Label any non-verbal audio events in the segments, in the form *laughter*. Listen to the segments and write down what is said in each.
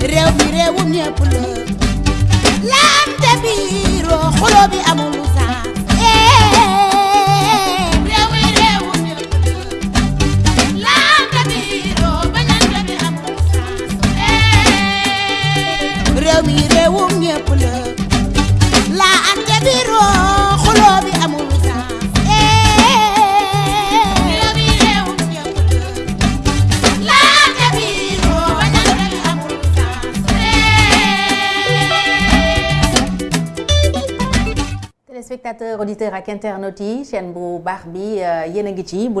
réew mi réewum ñëpp la laante biiro xulo bi amul téléspectateurs auditeurs ak internautes yi chaîne bu baax bi yéen a ngi ci bu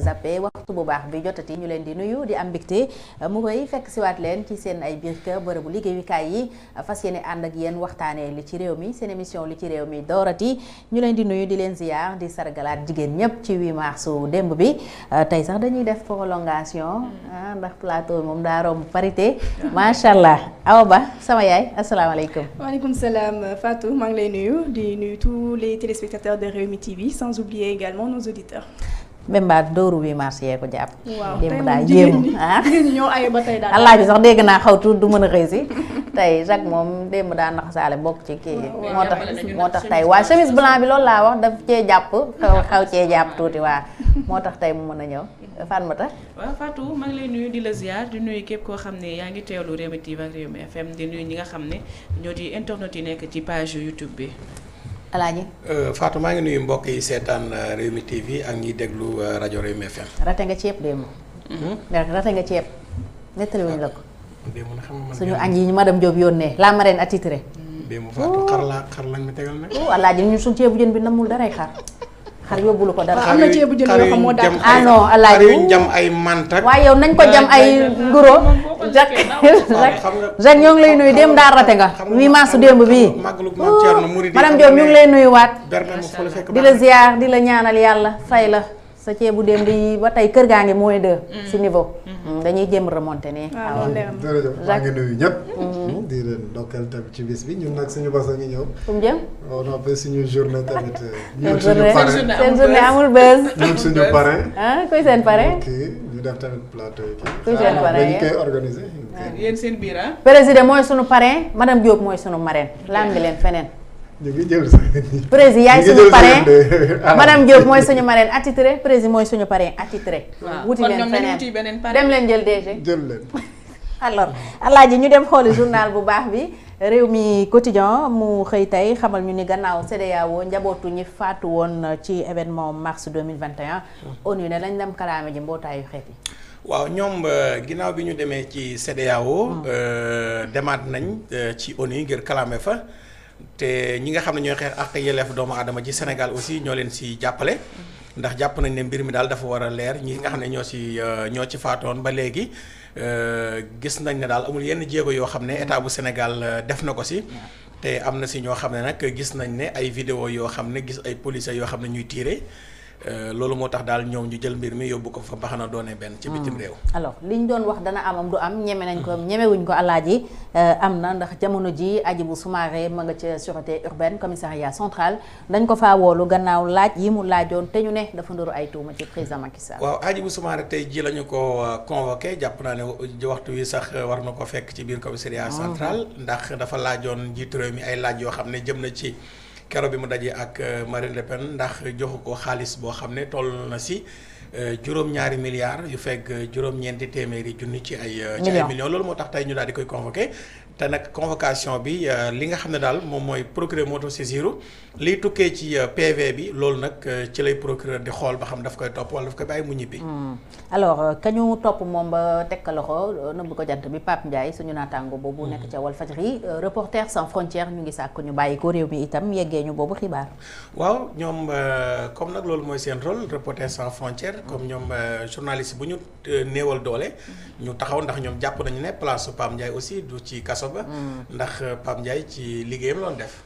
zappé waxtu bu baax bi jotati ñu leen di nuyu di am mbégte mu koy fekk siwaat leen ci seen ay biir kër bërëbu liggéeyukaay yi fas yéene ànd ak yéen waxtaanee li ci réew mi seen émission li ci réew mi doorati ñu leen di nuyu di leen ziyaar di sargalaat jigéen ñëpp ci 8 mars démb bi tey sax dañuy def prolongation ah ndax plateau moom daa romb parité *laughs* macha allah awa ba sama yaay asalaamaaleykum. waaleykum salaam Fatou maa ngi lay nuyu di nuyu tous les téléspectateurs de Rewmi TV sans oublier également nos auditeurs. Mbemba dóoru 8 mars yee ko jàpp. waaw démb tey daa moom jigéen yéemu ñi ah. jigéen ñi ñoo aye ba tey daal. allah ji sax dégg naa xaw tuut du mën a xëy si *laughs* tey Jacques moom démb daa nax saale bokk ci kii moo tax moo tax tey waa chemise bi blanc bi loolu laa wax daf cee jàpp *laughs* xaw xaw cee jàpp tuuti waa moo tax tey mu mën a ñëw Fatmata waaw Fatou maa ngi lay nuyu di la ziar di nuyu képp koo xam ne yaa ngi teewlu Rewmi TV ak Rewmi FM di nuyu ñi nga xam ne ñoo di internet yi nekk ci page YouTube bi. Alaaji? Fatou maa ngi nuyu mbokk yi seetaan euh, Rewmi TV ak ñiy déglu rajo rajo Rewmi FM. rate nga ceeb démb. Rate nga ceeb. Nettali wuñ la ko. Démb na xam nga suñu añ yi ñu madame Diop yónnee la marraine attitré démb Fatou xar laa xar lañ ma tegal nag. alaaji ñun suñu ceebu jën bi namul daray xar. Xar yóbbulu ko dara am na ceebu jën yoo xam moo dàq. Ah non, Alaaji. xar jam ay mantak. waaye yow nañ ko jam ay nguro Jacques ñoo ngi lay nuyu démb daa rate nga xam nga 8 mars démb bii màggalu Maam Thierno Mouride madame Diop ñu ngi lay la fekk di la ziar di la ñaanal yàlla fay la sa ceebu démb yi ba tey kër gaa ngi moins deux si niveau dañuy jéem remonter nii waaw loolu leer na. jërëjëf maa ngi nuyu ñëpp. di leen ndokkeel tamit ci bis bi ñun nag suñu bës a ngi ñëw. fu mu jëm on a fait suñu journée tamit. ñun suñu journée parrain seen journée amul buzz ñun suñu parrain. ah kuy seen pare kii ñu def tamit plateau yi kii. Kuy seen parrain yéen? koy organiser. yéen seen biir ah. président mooy sunu parrain madame Diop mooy sunu marraine lambi leen feneen ñu ngi jël président yaay suñu parrain. de- madame Diop mooy suñu marraine. Attitré président mooy suñu parrain. Attitré. Wuti leen feneen. dem leen jël DG jël leen. *laughs* alors alaaji ñu dem xooli journal bu baax bi. Réew mi quotidien mu xëy tey xamal ñu ni gannaaw CEDEAO njabootu ñi faatu woon ci événement mars 2021 ONU ne lañ dem kalaame ji mbootaayu xeet yi. Waaw ñoom euh, ginnaaw bi ñu demee ci CEDEAO euh, demaat nañ euh, ci ONU ngir kalaame fa. Te ñi nga xam ne ñooy xeex ak yelleef doomu aadama ci Sénégal aussi ñoo leen si jàppale. Ndax jàpp nañ ne mbir mi daal dafa war a leer. Ñi nga xam ne ñoo si euh, ñoo ci faatoon ba léegi euh, gis nañ ne daal amul yenn jéego yoo xam ne état bu Sénégal euh, def na ko si te na si ñoo xam ne gis nañ ne ay vidéo yoo xam ne gis ay policiers yoo xam ne ñuy tiire Euh, loolu moo tax daal ñoom ñu jël mbir mi yóbbu ko fa baxana doone benn ci bitim réew. Alors liñ doon wax dana amam du am ñeme nañ ko ñemewuñ ko alaaji am na ndax jamono ji Hadjibou Soumaré ma nga ca sûreté urbaine commissariat central dañ ko faa woolu gannaaw laaj yi mu laajoon te ñu ne dafa nduru ay tuuma ci président Macky Sall. Waaw Hadjibou Soumaré tey ji la ñu ko euh, convoqué jàpp naa ne waxtu wi sax euh, war na ko fekk ci biir commissariat central ndax dafa laajoon njiitu réew mi ay laaj yoo xam ne jëm na ci kero bi mu dajee ak euh, Marine Le Pen ndax joxu ko xaalis boo xam ne toll na si euh, juróom-ñaari milliards yu fekk euh, juróom-ñeenti téeméeri junni ci ay ci ay Millions. millions. Loolu moo tax tey ñu daal di koy convoqué. Te nag convocation bi li nga xam ne daal moom mooy procureur moo tax saisiru liy tukkee ci euh, PV bi loolu nag euh, ci lay procureur di xool ba xam daf koy topp wala daf koy bàyyi mu ñibbi. Hmm. alors euh, kañu topp moom ba teg loxo nëbb ko jant bi Pape Ndiaye suñu naataango boobu nekk ca Walfadjri euh, Reporters sans frontières ñu ngi sàkk ñu bàyyi ko réew mi itam yeggee ñu boobu xibaar waaw ñoom euh, comme nag loolu mooy seen rôle Reporters sans frontières comme ñoom euh, journaliste bu ñu néewal doole. ñu taxaw ndax ñoom jàpp nañu ne place su Pape Ndiaye aussi du ci kaso ba. ndax Pape Ndiaye ci liggéeyam loon def.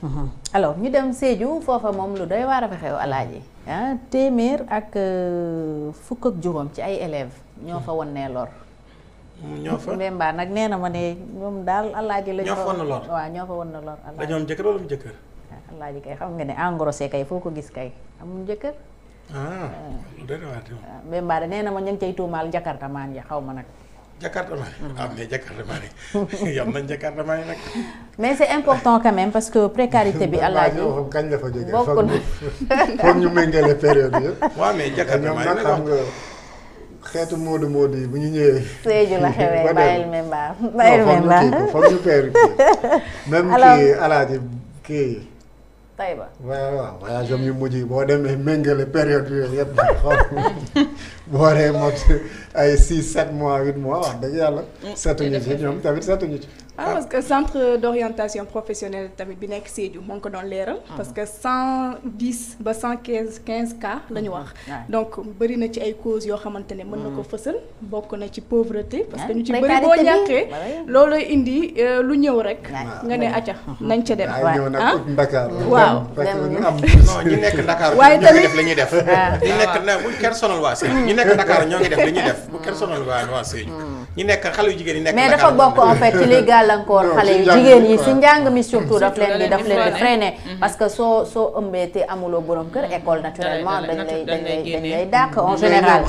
Alors ñu dem Sédhiou foofa moom lu doy waar a fa xew alaaji. Ah téeméer ak euh, fukk ak juróom ci ay élèves ñoo fa wan nee lor ñoo fa? Mbemba nag nee na ma ne ñoom daal alaaji Ñoo fa won na lor? waaw ñoo fa won na lor alaaji. Dañoo am jëkkër wala mu jëkkër. ah, alaaji kay xam nga ne engrossé kay foo ko gis kay amul jëkkër. Ah lu doy waar Mbemba de nee na ma ñu ngi cay tuumaal jakarta maan ya xaw ma nag. Ah mais Jakarta maa *laughs* yam nañ Jakarta maa nag. mais c'est important quand même parce que précarité bi *laughs* alaaji. Xam kañ la fa jógee? Bokk na ñu foog ñu méngale période yëpp. Waaw mais Jakarta ñoom maa nag xam nga xeetu moodu moodu yi bu ñu ñëwee. Sédhiou la xewee bàyyil memba memba foog ñu *laughs* même Alors- kii alaaji kii Taïba waaw waaw voyage am yu mujj yi boo demee méngale période yooyu yëpp xool. *laughs* Boo dee mot ay 6 7 mois 8 mois wax dëgg yàlla. Setuñu ci ñoom tamit setuñu ci. Ah parce que centre d'orientation professionnelle tamit bi nekk Sédhiou moo ngi ko doon leeral. parce que cent dix ba cent quinze quinze cas la ñu wax. Ouais. donc bëri na ci ay causes yoo xamante ne mën na ko fësal bokk na ci pauvreté. parce que Ouais. ñu ci bëri Précarité boo bi, ñàkkee. ouais. loolu indi lu ñëw rek. Ouais. nga ne acca nañ ca dem. ay Ouais. ñëw nag Ah? ut Ndakaar Waaw. fekk Dem. ñu am non ñi nekk *laughs* Dakar Waaye ñoo ngi tamit- def la ñuy def. *laughs* ñi nekk na bu kenn sonal waa Sédhiou ñi nekk Dakar ñoo ngi def li ñuy def bu kenn sonal waa waa Sédhiou. ñi nekk xale yu jigéen ñi nekk mais Dakar dafa bokk en fait ci liy gàllankoor Non, xale ci yu njàng jigéen mi yi quoi. si njàng mi surtout daf leen di Surtout daf leen di da leen di freiner. parce que soo soo ëmbee te amuloo borom kër école naturellement dañ lay dañ lay lay dañ génne. lay dàq en général.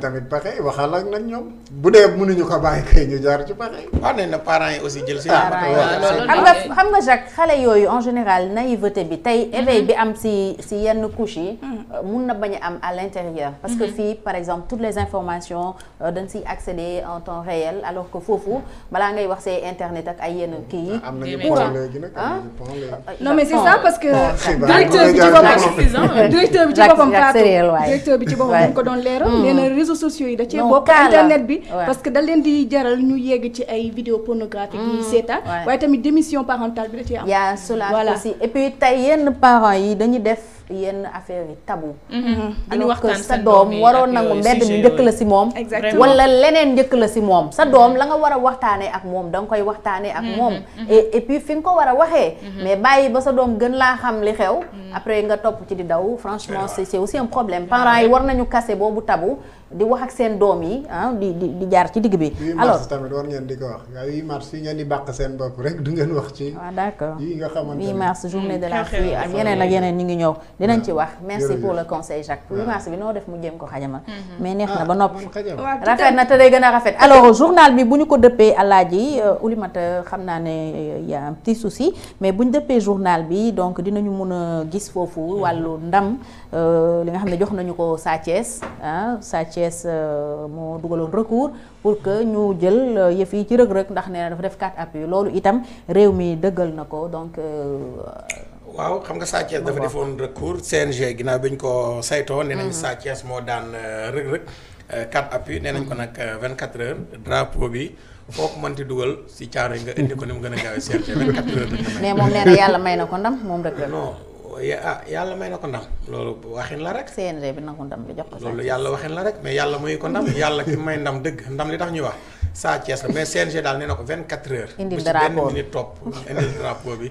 tamit waxal ak nag ñoom. Bu dee mënuñu ko bàyyi kay ñu jaar ci pexe waaw nee na parents yi aussi jël seen parents yi. waaw, loolu xam nga xam nga Jacques xale yooyu en général naïveté bi tey éveil bi am si si yenn couches yi mun na bañ a am à l'intérieur. Parce que fii par exemple toutes les informations euh, dañ siy accéder en temps réel alors que foofu balaa ngay wax see internet ak ay yenn kii yi. Am nañu Des pont médias. léegi nag Ah? am nañu pont léegi non mais c'est ça parce que xibaar directeur bi ci boppam directeur bi ci boppam Fatou directeur bi ci boppam Ouais. dañ ko doon leeral. Nee na réseaux sociaux yi da cee bokk. internet bi parce que da leen di jaral ñu yegg ci ay vidéos pornographiques yi seetaan. Waaye tamit démission parentale bi da cee am. Y a cela Voilà. aussi. Et puis tey yenn parents yi dañuy def yenn affaires yi tabou. Duñu alors que sa doom waroon nangu mbedd mi njëkk la si moom. Wala leneen njëkk la si moom. Sa doom la nga war a waxtaanee ak moom da nga koy waxtaanee ak moom. Et et puis fi nga ko war a waxee. Mais bàyyi ba sa doom gën laa xam li xew. Après nga topp ci di daw. Franchement c'est c'est aussi un problème. Parents yi war nañu casser boobu tabou. Di wax ak seen doom yi ah di di di jaar ci digg bi. 8 alors mars tamit war ngeen di ko wax. 8 mars yi ngeen di bàq seen bopp rek du ngeen wax ci waaw d'accord. yi nga xamante 8 ne mars journée de la fille ak yeneen ak yeneen ñu ngi ñëw. Dinañ ci wax. merci pour le conseil Jacques. 8 waaw. mars bi noo def mu jéem ko xajamal mais neex na ba noppi. à rafet na te day gën a rafet. Alors journal bi bu ñu ko dëppee alaaji Oulimata xam naa ne y a un petit souci mais bu ñu dëppee journal bi donc dinañu mun a gis foofu wàllu ndam euh, li nga xam ne jox nañu ko Sa Thiès ah Sa Thiès euh, moo dugaloon recours pour que ñu jël yëf yi ci rëg-rëg ndax nee na dafa def quatre appuis loolu itam réew mi dëggal na ko donc waaw xam nga Sa Thiès dafa defoon recours CNG ginnaaw bi ñu ko saytoo nee nañ Sa Thiès moo daan rëg-rëg quatre appuis nee nañ ko nag 24 heures drapeau bi foo ko mënti dugal si caaro yi nga indi ko ni mu gën a gaawee CNG 24 heures mais moom nee na yàlla may na ko ndam moom rëg-rëg non ah yàlla may na ko ndam. Loolu waxin la rek. CNG bi nangu ndam bi jox ko loolu yàlla waxin la rek mais yàlla muy ko ndam. Yàlla ki may ndam dëgg. Ndam li tax ñuy wax Sa Thiès la. Mais CNG daal nee na ko 24 heures. Indil bu ci benn drapeau minute topp indil drapeau bi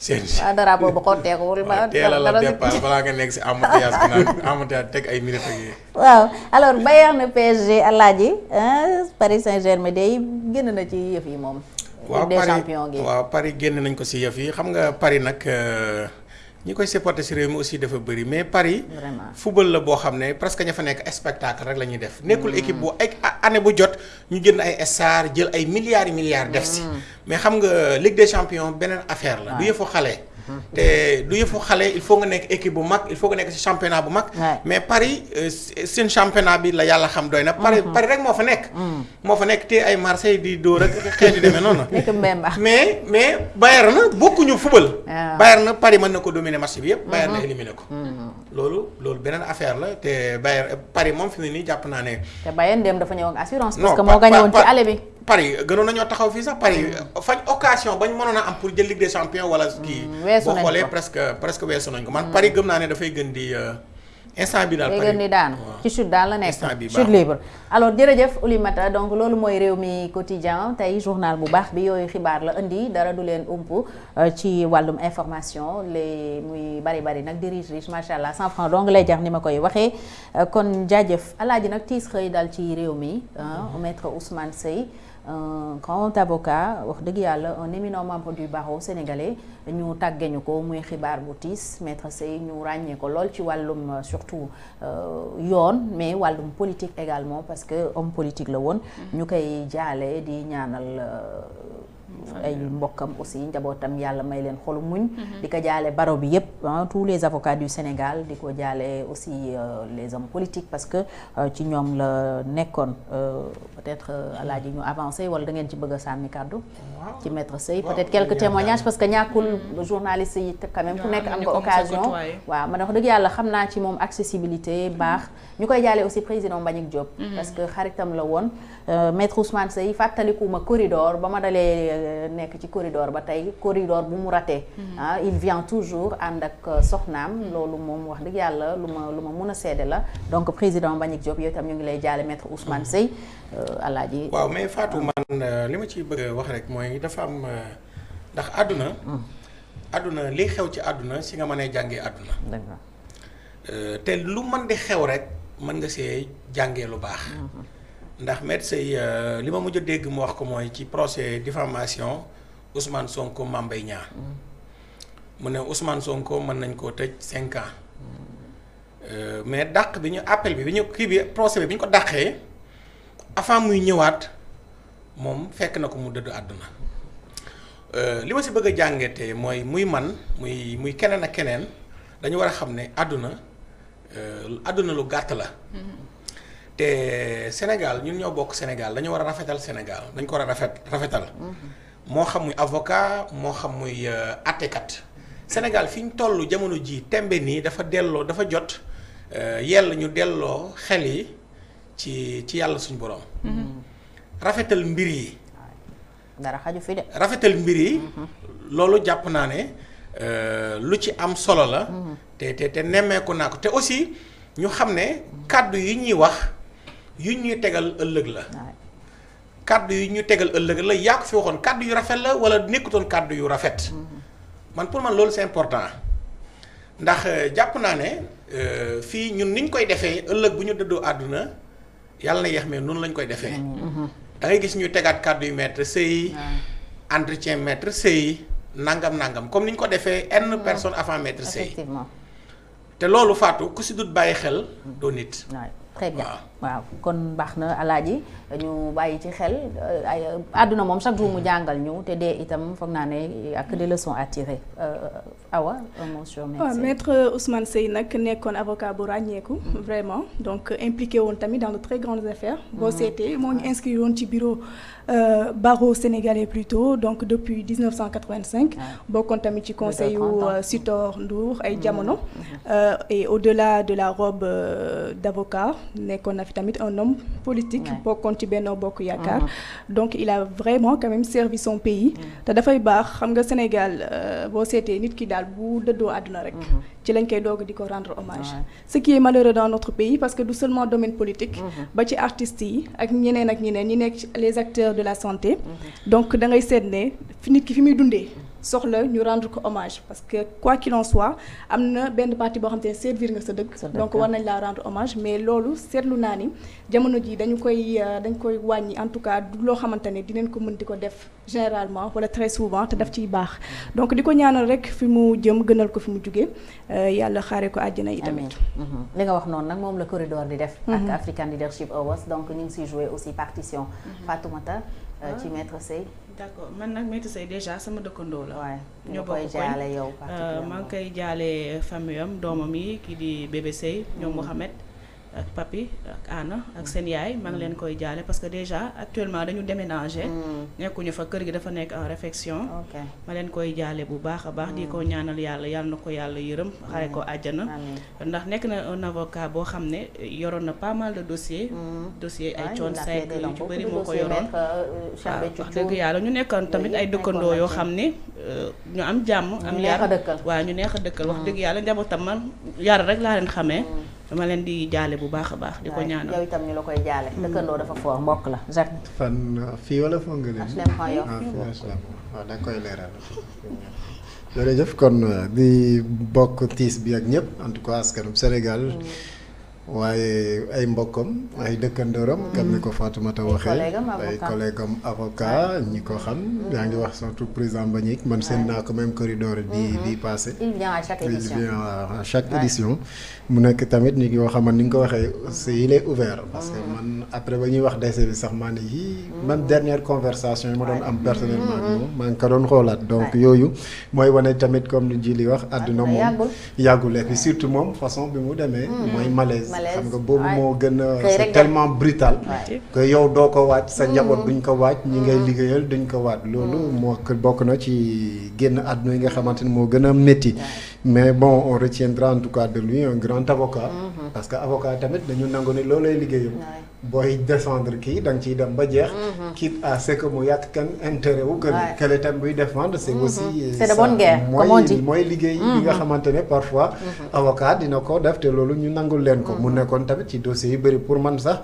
CNG. Waaw xotteekuwul ba teel a la départ balaa nga nekk si embouteillage bi naan embouteillage teg ay minutes ak yi waaw alors Bayern PSG Alaaji Paris Saint-Germain day génn na ci yëf yi moom. waaw Paris waaw Paris génn nañ ko si yëf yi. Xam nga Paris nag euh, ñi koy supporter si réew mi aussi dafa bëri mais Paris football la boo xam ne presque ña fa nekk spectacle rek la ñuy def. Nekkul équipe bu ay année bu jot ñu jënd ay stars jël ay milliards yi milliards def si mais xam nga Ligue des champions beneen affaire la. Du yëfu xale. *laughs* Te du yëfu xale il faut nga nekk équipe bu mag il faut nga nekk si championnat bu mag. Mais Paris euh, seen championnat bi la yàlla xam doy na. Paris Paris rek moo fa nekk. Moo fa nekk te ay Marseille di xeet yu demee noonu. *laughs* Nekk Mbemba. mais mais Bayern na bokkuñu football. Ah. Bayern na Paris mën na ko dominer match bi yëpp. Bayern na éliminé ko. loolu loolu beneen affaire la te Bayern Paris moom fi mu nii jàpp naa ne. te Bayern dem dafa ñëw ak assurance. parce que moo Pa- gagné woon ci aller bi. Paris gënoon nañoo taxaw fii sax Paris fañ occasion bañ mënoon a am pour jël Ligue des champions wala kii. weesu boo nañ xoolee ko. presque presque weesu nañ ko man Paris gëm naa ne dafay gën di euh, instant bi daal. day Paris gën di daanu. Waaw. ci chute daal la nekk. Instant bi chute baaxul. libre. Alors jërëjëf Oulimata. Donc loolu mooy réew mi quotidien. Tey journal bu baax bi yooyu xibaar la indi. Dara du leen ump euh, ci wàllum information. Les muy bari bari nag di riche riche macha allah. 100 francs donc lay jar ni ma koy waxee. Euh, kon jaajëf. Alaaji nag tiis xëy dal ci réew mi ah, maître Ousmane Seye un grand avocat wax dëgg yàlla un éminent membre du barreau sénégalais ñu tàggeñu ko muy xibaar bu tiis. Maître Seye ñu ràññee ko lool ci wàllum euh, sur surtout euh, yoon mais wàllum politique également parce que homme politique la woon. Ñu koy jaale di ñaanal euh, ay mbokkam aussi njabootam yàlla may leen xolu muñ. Di ko jaale baro bi yépp ah, tous les avocats du Sénégal di ko jaale aussi euh, les hommes politiques parce que euh, ci ñoom la nekkoon. Euh, peut-être alaaji ñu avancé wala da ngeen ci bëgg a sànni kàddu? Ci maître Sey peut-être quelques témoignages parce que ñàkkul journaliste yi quand même ku nekk am nga occasion. waaw man wax dëgg yàlla xam naa ci moom accessibilité baax. Ñu koy jaale aussi président Mbagnick Diop parce que xaritam la woon. Maître Ousmane Sey fàttalikuma corridor ba ma dalee nekk ci corridor ba tey corridor bu mu raté ah il vient toujours ànd ak euh, soxnaam. Loolu moom wax dëgg yàlla lu ma lu ma mun a seede la. Donc président Mbagnick Diop yow itam ñu ngi lay jaale maître Ousmane Sey euh, alaaji. Waaw mais Fatou man li ma ci bëgg a wax rek mooy dafa am ndax àdduna àdduna li xew ci àdduna si nga mënee jàngee àdduna. Dëgg la. Te lu mën di xew rek mën nga see jàngee lu baax ndax maître Sey euh, li ma mujj dégg mu wax ko mooy ci procès diffamation Ousmane Sonko Mame Mbaye Niang. Mu ne Ousmane Sonko mën nañ koo tëj cinq ans. Euh, mais dàq bi ñu appel bi bi ñu kii bi procès bi bi ñu ko dàqee avant muy ñëwaat moom fekk na ko mu dëdd àdduna. Euh, li ma si bëgg a jàngatee mooy muy man muy muy keneen ak keneen dañu war a xam ne àdduna euh, àdduna lu gàtt la te Sénégal ñun ñoo bokk Sénégal dañu war a rafetal Sénégal dañ ko war a rafet rafetal. Moo xam muy avocat moo xam muy euh, àttekat Sénégal fi ñu toll jamono ji tembe nii dafa delloo dafa jot euh, yell ñu delloo xel yi ci ci yàlla suñu borom rafetal mbir yi. Dara xaju fi de. Rafetal mbir yi. Loolu jàpp naa ne euh, lu ci am solo la. Te te nemmeeku naa ko. Te aussi ñu xam ne kàddu yi ñuy wax yu ñuy tegal ëllëg la. Kàddu yi ñu tegal ëllëg la yaa ko fi waxoon kàddu yu rafet la wala nekkutoon kàddu yu rafet? Man pour man loolu c'est important. Ndax euh, jàpp naa ne euh, fii ñun niñ koy defee ëllëg bu ñu dëddoo àdduna yàlla na yeex mais noonu lañ koy defee. Da ngay gis ñuy tegaat kàddu yu maître sëy entretien maître sëy nangam nangam comme ni ñu ko defee n personne avant maître sëy te loolu Fatou ku si dut bàyyi xel doo nit. Très bien Waaw. kon baax na alaaji ñu bàyyi ci xel euh, ay àdduna moom chaque jour mu jàngal ñu te dee itam foog naa ne ak des leçons à tirer. Euh, awa médecin maître Ousmane Sey nag nekkoon avocat bu ràññeeku vraiment. Donc impliqué woon tamit dans de très grandes affaires. Boo seetee moo ñu inscrit woon ci bureau euh, barreau sénégalais plutôt donc depuis 1985 bokkoon tamit ci conseil yu 30 ans. Sitor Ndour ay jamono. Euh, et au-delà de la robe d'avocat nekkoon na fi tamit un homme politique bokkoon ci Benno Bokk Yaakaar. Donc il a vraiment quand même servi son pays. Te dafay baax xam nga Sénégal euh, boo seetee nit ki daal bu dëddoo àdduna rek ci lañ koy doog di ko rendre hommage. Ce qui est malheureux dans notre pays parce que du seulement domaine politique ba ci artistes yi ak ñeneen ak ñeneen ñi nekk ci les acteurs de la santé. Donc da ngay seet ne fi nit ki fi muy dundee soxla ñu rendre ko hommage parce que quoi qu'il en soit am na benn partie boo xam te ne servir nga sa dëkk. Donc war nañ laa rendre hommage mais loolu seetlu naa ni jamono ji dañu koy euh, dañ koy wàññi. En tout cas du loo xamante ne dinañ ko mën di ko def généralement wala très souvent te daf ciy baax. Donc di ko ñaanal rek fi mu jëm gënal ko fi mu jugee euh, yàlla xaare ko àjjana yi tamit. Amiin li nga wax noonu nag moom la corridor di def. Ak African Leadership Awards. Donc ñu ngi siy aussi partition Fatoumata euh, ci maître Sey d'accord. Man nag Maître Sey déjà sama dëkkandoo la. waaye ñoo koy bokk koñ. yow Euh, maa ngi koy jaale famille am doomam yi kii di bébé Sey ñoom Mohamed ak papi ak Anna ak seen yaay maa ngi leen koy jaale parce que déjà actuellement dañu déménager. Nekkuñu fa kër gi dafa nekk en réfection. Ma leen koy jaale bu baax a baax di ko ñaanal yàlla yàlla na ko yàlla yërëm xare ko àjjana. Amiin ndax nekk na un avocat boo xam ne yoroon na pas mal de dossiers. Dossier ay coon yu ci bëri moo ko yoroon. waaw wax dëgg yàlla ñu nekkoon tamit ay dëkkandoo yoo xam ne euh, ñu am jàmm am yar. waaw ñu neex a dëkkal. Wax dëgg yàlla njabootam man yar rek laa leen xamee dama leen di jaale bu baax a baax di ko ñaanal. yow itam ñu la koy jaale. Dëkkandoo dafa foor mbokk la Jacques. Fan fii wala foog nga leen. Yoff. ah waaw da koy leeral. *laughs* jërëjëf kon di bokk tiis bi ak ñëpp en tout cas askanu Sénégal. Waaye ay mbokkam ay dëkkandooram comme ni ko Fatoumata waxee collègue am ay avocat. collègue am avocat ñi ko xam yaa ngi wax surtout président Mbagnick man seen naa ko même corridor bi bi passé. Il vient à chaque il émission vient à chaque édition. Mu nekk tamit nit yoo xamante ni nga ko waxee c'est il est ouvert. Parce que man après ba ñuy wax décès bi sax maa ne yii même dernière conversation yi ma doon am personnellement ak moom maa ngi ko doon xoolaat. Donc yooyu mooy wane tamit comme ni ji li wax àdduna moom yàggul. yàggul. Et puis surtout moom façon bi mu demee mooy malaise Malaise, xam nga c'est dem. tellement brutal que yow ko sa duñ ko ñi ngay liggéeyal duñ ko bokk na ci yi nga mais bon on retiendra en tout cas de lui un grand avocat. Parce que avocat tamit dañu nangu ni loolay liggéeyam. Booy défendre kii da nga ciy dem ba jeex. Quitte à ce que mu yàq kenn intérêt wu que Ouais. que tam buy défendre c'est aussi C'est de ça. bonne guerre, comme on dit. mooy liggéey bi nga xamante ne parfois avocat dina ko def te loolu ñu nangul leen ko. Mu nekkoon tamit ci dossiers yu bëri pour man sax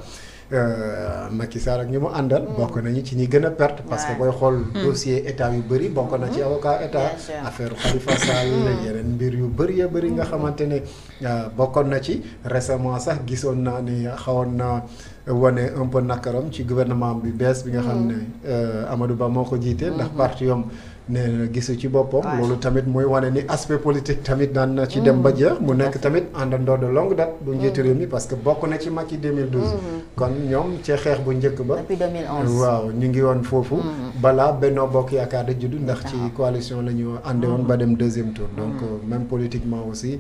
euh, Macky Sall ak ñi mu àndal bokk nañu ci ñi gën a perte parce que booy xool dossier état yu bëri bokk na ci avocat état affaire Khalifa Sall yeneen mbir yu bëri ya bëri nga xamante ne euh, bokkoon na ci. Récemment sax gisoon naa ni xawoon na wane un peu nakaram ci gouvernement bi bees bi nga xam ne euh, Amadou Ba moo ko jiite ndax parti yom na gisu ci boppam. Loolu tamit mooy wane ni aspect politique tamit daan na ci dem ba jeex. Mu nekk tamit àndandoo de longue date bu njiitu réew mi parce que bokk na ci Macky 2012 kon ñoom ci xeex bu njëkk ba. Depuis 2011 waaw ñu ngi woon foofu. Balaa Benno Bokk Yaakaar da juddu ndax ci coalition la ñu ànde woon ba dem deuxième tour. Donc euh, même politiquement aussi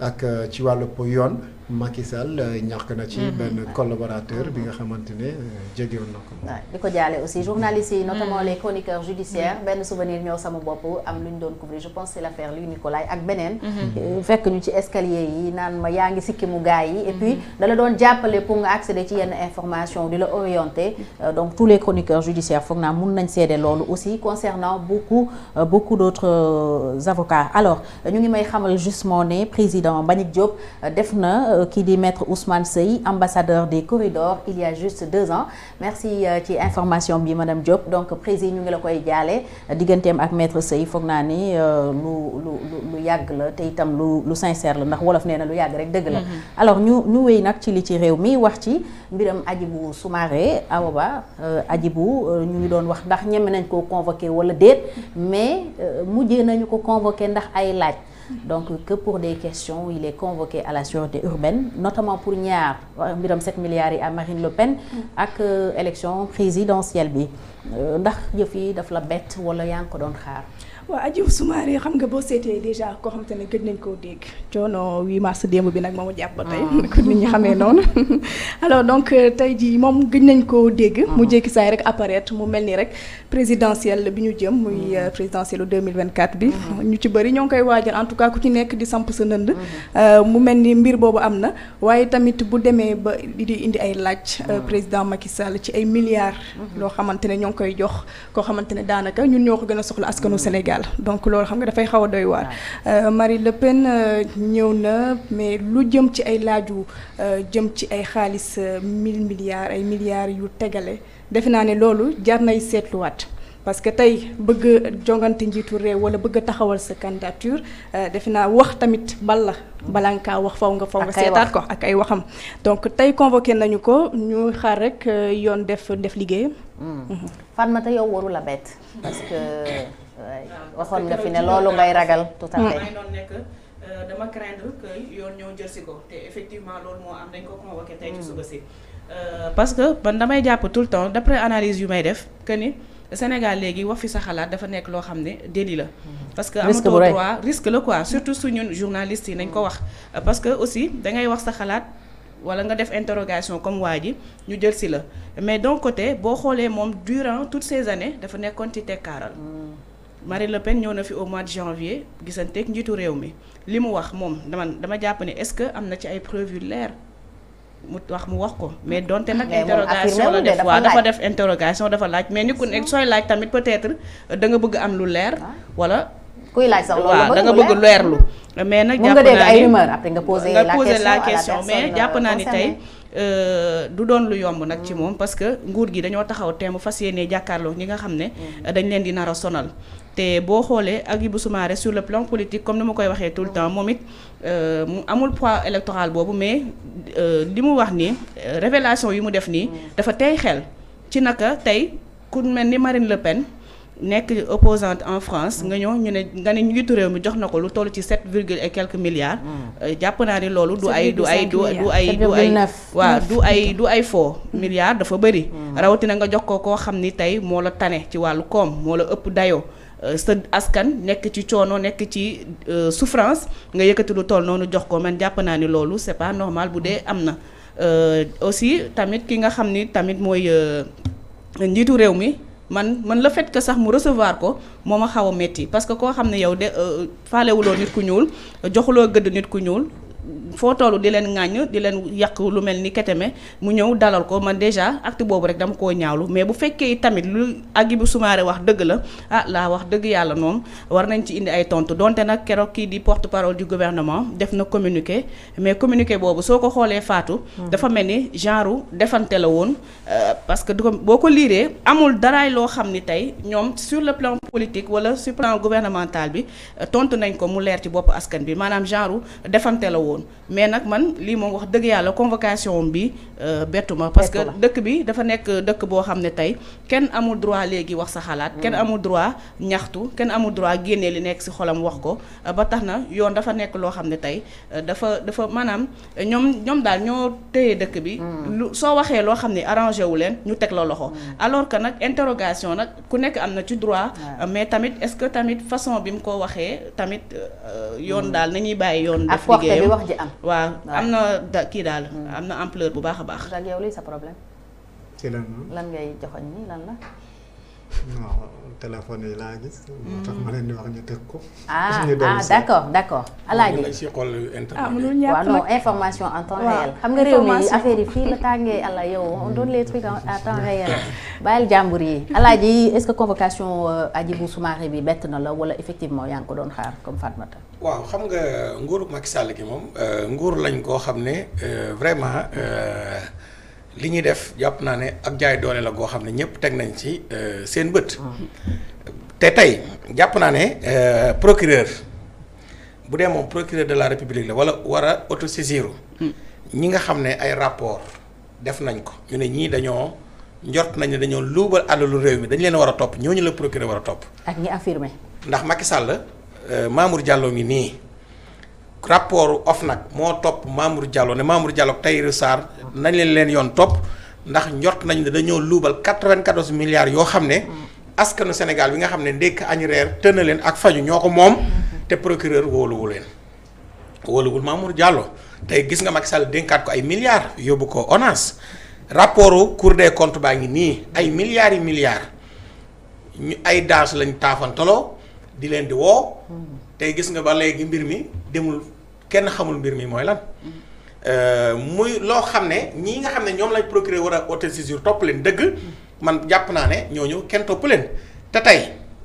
ak euh, ci wàllu yoon Macky Sall euh, ñàkk na ci benn collaborateur bi nga xamante ne euh, jegewoon na ko. Waaw di ko jaale aussi journalistes yi notamment les chroniqueurs judiciaires. Benn souvenir ñëw sama bopp am lu ñu doon couvrir. Je pense c'est l'affaire Louis Nicolaï ak beneen. Euh, fekk ñu ci escalier yi naan ma yaa ngi sikki mu gars yi. Et puis dala doon jàppale pour nga accéder ci yenn information di la orienter. Donc tous les chroniqueurs judiciaires foog naa mun nañ seede loolu aussi concernant beaucoup beaucoup d'autres avocats. Alors ñu ngi may xamal justement ne président Mbagnick Diop def na euh, kii di maître Ousmane Seye ambassadeur des corridors il y a juste deux ans. Merci euh, ci information bi madame Diop. Donc président ñu ngi la koy jaale. Digganteem ak maître Seye foog naa ni euh, lu lu lu yàgg la te itam lu lu sincère la ndax wolof nee na lu yàgg rek dëgg la. Alors ñu ñu wéy nag ci li ci réew mi wax ci mbiram Hadjibou Soumaré. Awa Ba Hadjibou ñu ngi doon wax ndax ñeme nañ koo convoqué wala déet mais mujjee nañu ko convoqué ndax ay laaj donc que pour des questions il est convoqué à la sûreté urbaine notamment pour ñaar mbiram 7 milliards yi à Marine Le Pen ak euh, élection présidentielle bi. Euh, ndax yëf yi daf la bett wala yaa ngi ko doon xaar? Waaw Hadjibou Soumaré xam nga boo seetee déjà koo xamante ne gëj nañ koo dégg. Coono 8 mars démb bi nag moom jàpp ba tey. Ko nit ñi xamee noonu. *laughs* Alors donc euh, tey jii moom gëj nañ koo dégg. Mu jékki saay rek apparaître mu mel ni rek présidentielle bi ñu jëm muy euh, présidentielle 2024 bi. Ñu ci bëri ñoo ngi koy waajal en tout cas ku ci nekk di samp sa nënd. Euh, mu mel ni mbir boobu am na. Waaye tamit bu demee ba di indi ay laaj président Macky Sall ci ay milliards. Loo xamante ne ñoo ngi koy jox koo xamante ne daanaka ñun ñoo ko gën a soxla askanu Sénégal. Donc loolu xam nga dafay xaw a doy waar. Euh, Marie Le Pen euh, ñëw na mais lu jëm ci ay laaju euh, jëm ci ay xaalis mille milliards ay milliards yu tegale defe naa ne loolu jar nay seetluwaat. Parce que tey bëgg jongante njiitu réew wala bëgg a taxawal sa candidature defe naa wax tamit bal la balaa nga kaa wax faw nga faw nga seetaat ko ak ay waxam. Donc tey convoqué nañu ko ñu xaar rek yoon def def liggéeyam. Fatmata yow waru la bett parce que ouais, *laughs* waxoon nga fi ne loolu ngay ragal tout à fait. Euh, dama craindre que yoon ñëw jël si ko te effectivement loolu moo am dañ ko convoqué tey ci suba si. Euh, parce que man damay jàpp tout le temps d'après analyse yu may def que ni Sénégal léegi wax fi sa xalaat dafa nekk loo xam ne délit la. Parce que amatoo droit risque la quoi surtout su ñun journalistes yi nañ ko wax. Euh, parce que aussi da ngay wax sa xalaat wala nga def interrogation comme waa ji ñu jël si la. Mais d'un côté boo xoolee moom durant toutes ces années dafa nekkoon ci tekkaaral. Marine Le Pen ñëw na fi au mois de janvier gisanteeg njiitu réew mi. Li mu wax moom dama dama jàpp ne est-ce que am na ci ay preuves yu leer? Mu wax mu wax ko. Mais donte nag Mais moom affirmé interrogation la def. waaw dafa def interrogation dafa laaj. Mais ni ku nekk sooy laaj tamit peut-être da nga bëgg am lu leer wala kuy laaj sax loolu waaw da nga bëgg leer. leerlu. Mais nag jàpp nga dégg naa ay ni rumeur après nga poser la question la à la question mais jàpp euh, naa ni tey euh, du doon lu yomb nag ci moom parce que nguur gi dañoo taxaw teem fas jàkkaarloo ñi nga xam ne dañ leen di nar a sonal te boo xoolee Hadjibou Soumaré sur le plan politique comme ni ma koy waxee tout le temps moom it euh, mu amul poids électoral boobu mais euh, li mu wax nii euh, révélation yi mu def nii dafa tey xel ci naka tey ku mel ni Marine Le Pen nekk opposante en France nga ñëw ñu ne nga ne njiitu réew mi jox na ko lu toll ci sept virgule et quelques milliards. Jàpp naa ni loolu du ay du ay du du ay du ay 7,9. waaw du ay du ay faux milliards dafa bëri. Rawatina nga jox ko koo xam ni tey moo la tane ci wàllu koom moo la ëpp dayoo sa askan nekk ci coono nekk euh, souffrance nga yëkkati lu toll noonu c'est pas normal na. Euh, aussi tamit ki nga xam ni tamit mooy euh, njiitu réew mi man le fait que sax mu recevoir ko moo ma xaw a métti parce que koo xam ne yow de euh, faalewuloo nit ku foo toll di leen ŋàññ di leen yàq lu mel ni keteme mu ñëw dalal ko. Man déjà acte boobu rek dama koo ñaawlu mais bu fekkee tamit lu Hadjibou Soumaré wax dëgg la ah laa wax dëgg yàlla moom war nañ ci indi ay tontu. Donte nag keroog kii di porte parole du gouvernement def na communiqué mais communiqué boobu soo ko xoolee faatu dafa mel ni genre defante la woon euh, parce que du ko boo ko liiree amul daraay loo xam ni tey ñoom sur le plan politique wala sur le plan gouvernemental bi euh, tontu nañ ko mu leer ci bopp askan bi. Maanaam genre defante la woon. Mais nag man lii moom wax dëgg yàlla convocation bi euh, bettu ma. Parce que dëkk bi dafa nekk dëkk boo xam ne tey kenn amul droit léegi wax sa xalaat. Kenn amul droit ñaxtu. Kenn amul droit génnee li nekk ci xolam wax ko. Euh, ba tax na yoon dafa nekk loo xam ne tey euh, dafa dafa maanaam ñoom ñoom daal ñoo téye dëkk bi. Lu soo waxee loo xam ne arrangé wu leen ñu teg la loxo. Alors que nag interrogation nag ku nekk am na ci droit. Mais tamit est-ce que tamit façon bi mu ko waxee tamit yoon daal nañuy bàyyi yoon def liggéeyam? Wax ji am. Waaw am na da kii daal am na ampleur bu baax a baax. Yow lii sa problème. Ci la? Lan ngay joxoñ ni lan la? Non téléphone yi laa gis. moo tax ma leen di wax ñu teg ko. ah ñu dellu accord d'accord d'accord. Alaaji ah mënul waaw non information en temps Waaw, réel. Xam nga réew mi affaire yi fii la tàngee ala yow on donne les trucs en- temps réel. Bàyyil jàmbur yi. Alaaji est-ce que convocation euh, Hadjibou Soumaré bi bett na la wala effectivement yaa ngi ko doon xaar comme Fatmata? Waaw xam nga nguuru Macky Sall gi moom euh, nguur lañ koo xam ne euh, vraiment li ñuy def jàpp naa ne ak jaay doole la goo xam ne ñëpp teg nañ ci euh, seen bët. te tey jàpp naa ne euh, procureur bu dee moom procureur de la république la wala war a autosaisir ñi nga xam ne ay rapport def nañ ko ñu ne ñii dañoo njort nañ ne dañoo luubal alalu réew mi dañ leen war a topp ñooñu la procureur war a topp. ak ñi affirmé ndax Macky Sall euh, Mamour Diallo ngi nii rapport OFNAC moo topp Mamour Diallo ne Mamour Diallo Tahirou Sarr nañ leen leen yoon topp ndax njort nañ ne dañoo luubal 94 milliards yoo xam ne askanu Sénégal bi nga xam ne ndékk añ reer tëna leen ak faju ñoo ko te procureur wóoluwu leen. Wóoluwul Mamour Diallo. Tey gis nga Macky Sall dénkaat ko ay milliards yóbbu ko ONAS. Rapportu Cour des comptes baa ngi nii ay milliards yi milliards. Ñu ay daas lañ di leen di woo tey gis nga ba léegi mbir mi demul kenn xamul mbir mi mooy lan. Euh, muy loo xam ne ñii nga xam ne ñoom lañ procureur war a autosaisir topp leen dëgg. Man jàpp naa ne ñooñu kenn topp leen. Te tey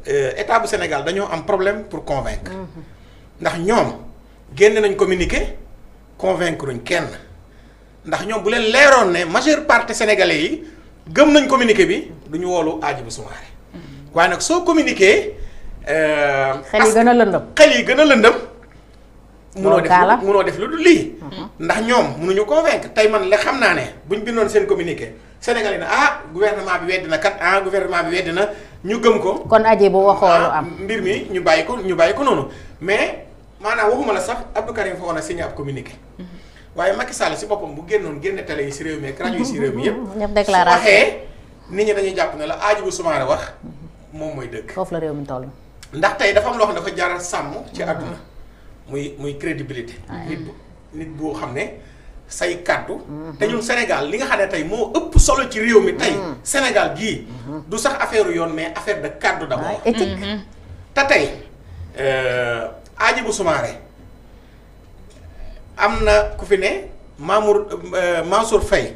euh, état bu Sénégal dañoo am problème pour convaincre. Ndax ñoom génn nañ communiqué convaincre uñ kenn. Ndax ñoom bu leen leeroon ne majeure partie sénégalais yi gëm nañ communiqué bi du ñu woolu Hadjibou Soumaré. Waaye nag soo communiqué. Euh, xel yi gën a lëndëm xel yi gën a lëndëm. Loolu def munoo def lu dul lii. ndax ñoom munuñu convaincre tey man la xam naa ne buñ bindoon seen communiqué Sénégal yi ne ah gouvernement bi weddi na kat ah gouvernement bi weddi na ñu gëm ko. kon Hadjibou waxoo lu ah am mbir mi ñu bàyyi ko ñu bàyyi ko noonu mais maanaam waxuma la sax Abdou Karim Fofana signé ab communiqué. waaye Macky Sall si boppam bu génnoon génne télé yi si réew mi ak rajo yi si réew mi yëpp. ñëpp *laughs* déclaration waxee nit ñi dañuy jàpp ne la Soumaré wax moom mooy dëgg. foofu la réew mi toll ndax tey dafa am loo xam ne dafa jaral sàmm ci àdduna. Muy muy crédibilité. Nit bu nit boo xam ne say kàddu. Te ñun Sénégal li nga xam ne tey moo ëpp solo ci réew mi tey Sénégal gii du sax affaire yoon mais affaire de kàddu d'abord. Waaye éthique. Te tey euh, Hadjibou Soumaré am na ku fi ne Mamour euh, Mansour Faye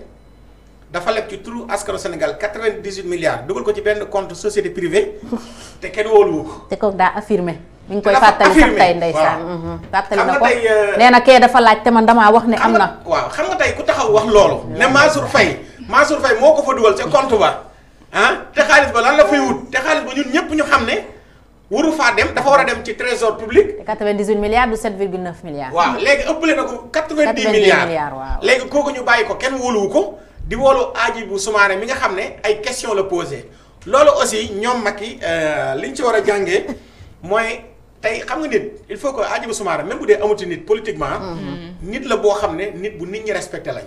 dafa leb ci turu askanu Sénégal 98 milliards dugal ko ci benn compte société privée *laughs* te kenn wóoluwu ko te kooku daa affirmé mi ngi koy dafa fàttali sax affirmé, tey ndeysaan. waaw. fàttali Xam na nga ko tey, nee na kee dafa laaj te man damaa wax ne am xam nga na. waaw xam nga tey ku taxaw wax loolu. ne Mansour Faye Mansour Faye moo ko fa dugal ca compte ba ah te xaalis ba lan la fay wut? Te xaalis ba ñun ñëpp ñu xam ne waru faa dem dafa war a dem ci trésor public. te 98 milliards du 7,9 milliards. waaw léegi ëppale na ko 90 90 milliards milliards, waaw. léegi kooku ñu bàyyi ko kenn wóoluwu ko di wóolu Hadjibou Soumaré mi nga xam ne ay question la posé. Loolu aussi ñoom Macky li ñu ci war a jàngee mooy tey xam nga nit il faut que Hadjibou Soumaré même bu dee amuti nit politiquement nit la boo xam ne nit bu nit ñi respecté lañ.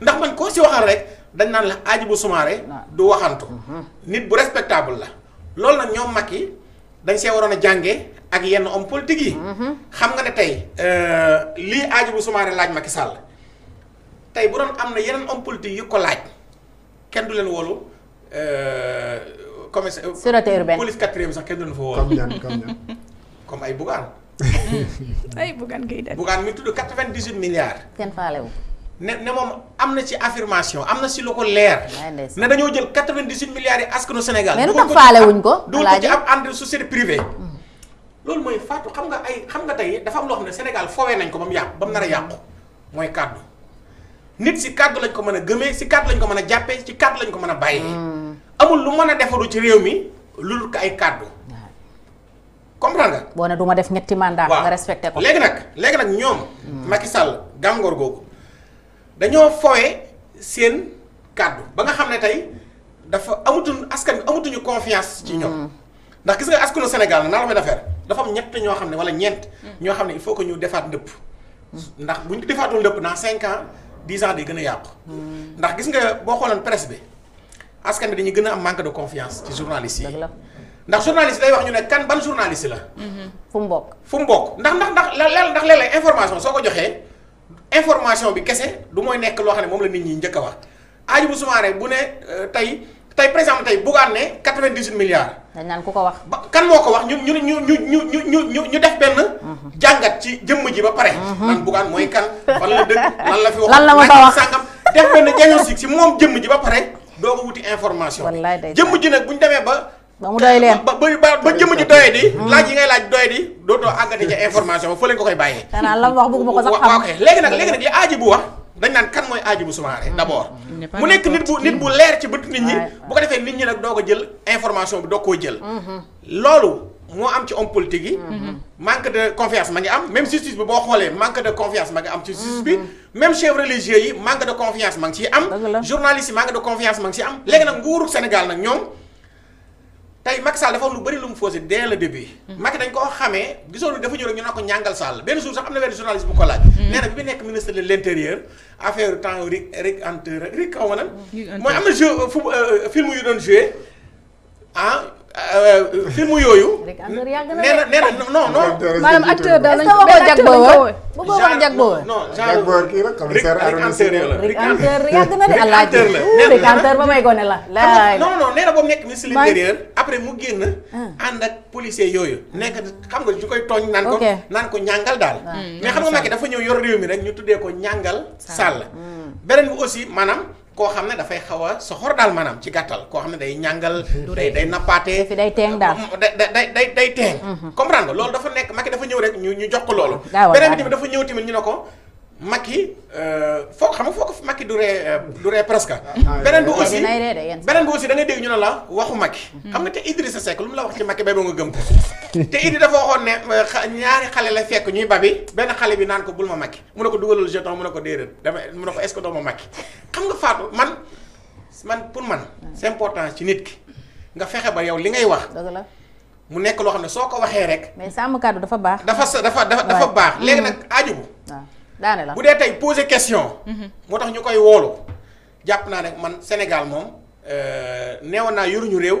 Ndax man koo si waxal rek dañ naan la Hadjibou Soumaré du waxantu. Nit bu respectable la. Loolu nag ñoom Macky dañ see waroon a jàngee ak yenn homme politique yi. Xam nga ne tey euh, lii Hadjibou Soumaré laaj Macky Sall tey bu doon am na yeneen homme politique yu ko laaj. Kenn du leen wóolu euh, commissaire Sûreté urbaine. police quatrième sax kenn du leen fa wóolu comme ñan comme ñan *laughs* comme ay Bougane. *laughs* Ay Bougane Gueye Dany. Bougane mi tudd 98 milliards. Kenn faale wu. ne ne moom am na ci affirmation am na si lu ko leer. Ne dañoo jël 98 milliards yi askanu Sénégal. Mais lu tax faale ab- wuñ ko, dugal ko ci ab entre société privée. Loolu mooy faatu xam nga ay xam nga tey dafa am loo xam ne Sénégal foowee nañ ko ba mu yàqu ba mu nar a yàqu. Mooy kàddu nit ci cadre lañ ko mëna gëmé ci cadre lañ ko mëna jappé ci cadre lañ ko mëna bayé amul lu mëna défaru ci réew mi lul ay cadre comprendre nga? Bona duma def ñetti mandat nga respecté ko. Légui nak légui nak ñom Macky Sall gangor gogu dañoo foyé seen cadre ba nga xamné tay dafa amutun askan amutuñu confiance ci ñom mm. ndax gis nga askanu Sénégal na la may dafa dafa am ñett ño xamné wala ñent ño xamné il faut que ñu défat ndëpp. Mm. Ndax buñu défatul ndëpp na 5 ans 10 ans day gëna yaq ndax gis nga bo xolal presse bi askan bi dañuy gëna am manque de confiance ci journaliste yi. Ndax journaliste day wax ñu ne kan ban journaliste la. Mm-hmm. Fu mbok fu mbok ndax ndax ndax lel ndax lel information soko joxé information bi kessé du moy nek lo xamné mom la nit ñi ñëk wax. Aji bu sumaré euh, bu né tay tay par tay bugane 98 milliards dañ naan ku ko wax. kan moo ko wax ñu ñu ñu ñu ñu ñu ñu ñu def benn jàngat ci jëmm ji ba pare. man Bougane mooy kan fan la dëkk lan la fi wax Lan la ma sa wax. sàngam def benn diagnostic si moom jëmm ji ba pare doo ko wuti information. Jëmm ji nag bu ñu demee ba. ba mu doy leen. ba ba jëmm ji doyee di. laaj yi ngay laaj doyee di dootoo àggati ca information fële nga ko koy bàyyee. xanaa la wax ma ko sax xam. léegi nag léegi nag li Hadjibou wax dañ naan kan mooy Hadjibou Soumaré d'abord. N'est pas mu nekk nit bu nit bu leer ci bët nit ñi bu ko defee nit ñi nag doo ko jël information bi doo koo jël. Loolu moo am ci homme politique yi. Manque de confiance ma ngi am. Même justice bi boo xoolee manque de confiance ma ngi am ci justice bi. Même chefs religieux yi manque de confiance ma ngi ciy am. Journalistes yi manque de confiance ma ngi ciy am. Léegi nag nguuru Sénégal nag ñoom tey Macky Sall dafa am lu bëri lu mu fausé dès le début. Macky dañ koo xamee gisoon dafa ñëw rek ñu ne ko ñàngal Sall benn jour sax am na benn journaliste bu ko laaj. nee na bi mu nekk ministre de l' intérieur affaire temps Rick Rick Hunter Rick xaw ma nan. Mooy am na jeu film yu doon joué ah euh, film yooyu. Yàgg na nee na nee na non non. maanaam acteur daal lañ jag acteur ko boobu bu jag boobu. non kii commissaire la. Hunter yàgg na de alaaji. Rick Hunter ba may gone la. laay non non nee na boobu nekk ministre de Maa- l'intérieur après mu génn. ànd ak policier yooyu. nekk xam nga ñu koy tooñ naan ko. Ok. naan ko ñàngal daal. mais xam nga Macky dafa ñëw yor réew mi rek ñu tuddee ko ñàngal Sall. beneen bi aussi maanaam koo xam ne dafay xaw a soxor daal maanaam ci gàttal koo xam ne day ñàngal. day day nappaate. fi day teeng daal. day day day day teeng. comprendre nga loolu dafa nekk Macky dafa ñëw rek ñu ñu jox ko loolu. beneen bi tamit dafa ñëw tamit ñu ne ko. Macky foo xam nga foo ko Macky du ree euh, du ree presque. beneen bi mais aussi dinay ree de yenn saa. beneen bi aussi da ngay dégg ñu ne la waxu Macky. xam nga te Idrissa Seck lu mu la wax ci Macky bay ba nga gëm ko. *laughs* te Idi dafa waxoon ne euh, ñaari xale la fekk ñuy babi. Benn xale bi naan ko bul ma Macky. Mu ne ko dugalal jeton mu ne ko déedéet. Dama mu ne ko est-ce que doo ma Macky? Xam nga Fatou man man pour man c'est important ci nit ki. Nga fexe ba yow li ngay wax dëgg la. mu nekk loo xam ne soo ko waxee rek mais sàmm kàddu dafa baax. dafa dafa dafa baax. Léegi nag Hadjibou waaw daane la. bu dee tey poser question. moo tax ñu koy woolu jàpp naa ne man Sénégal moom euh, neewoon naa yoruñu réew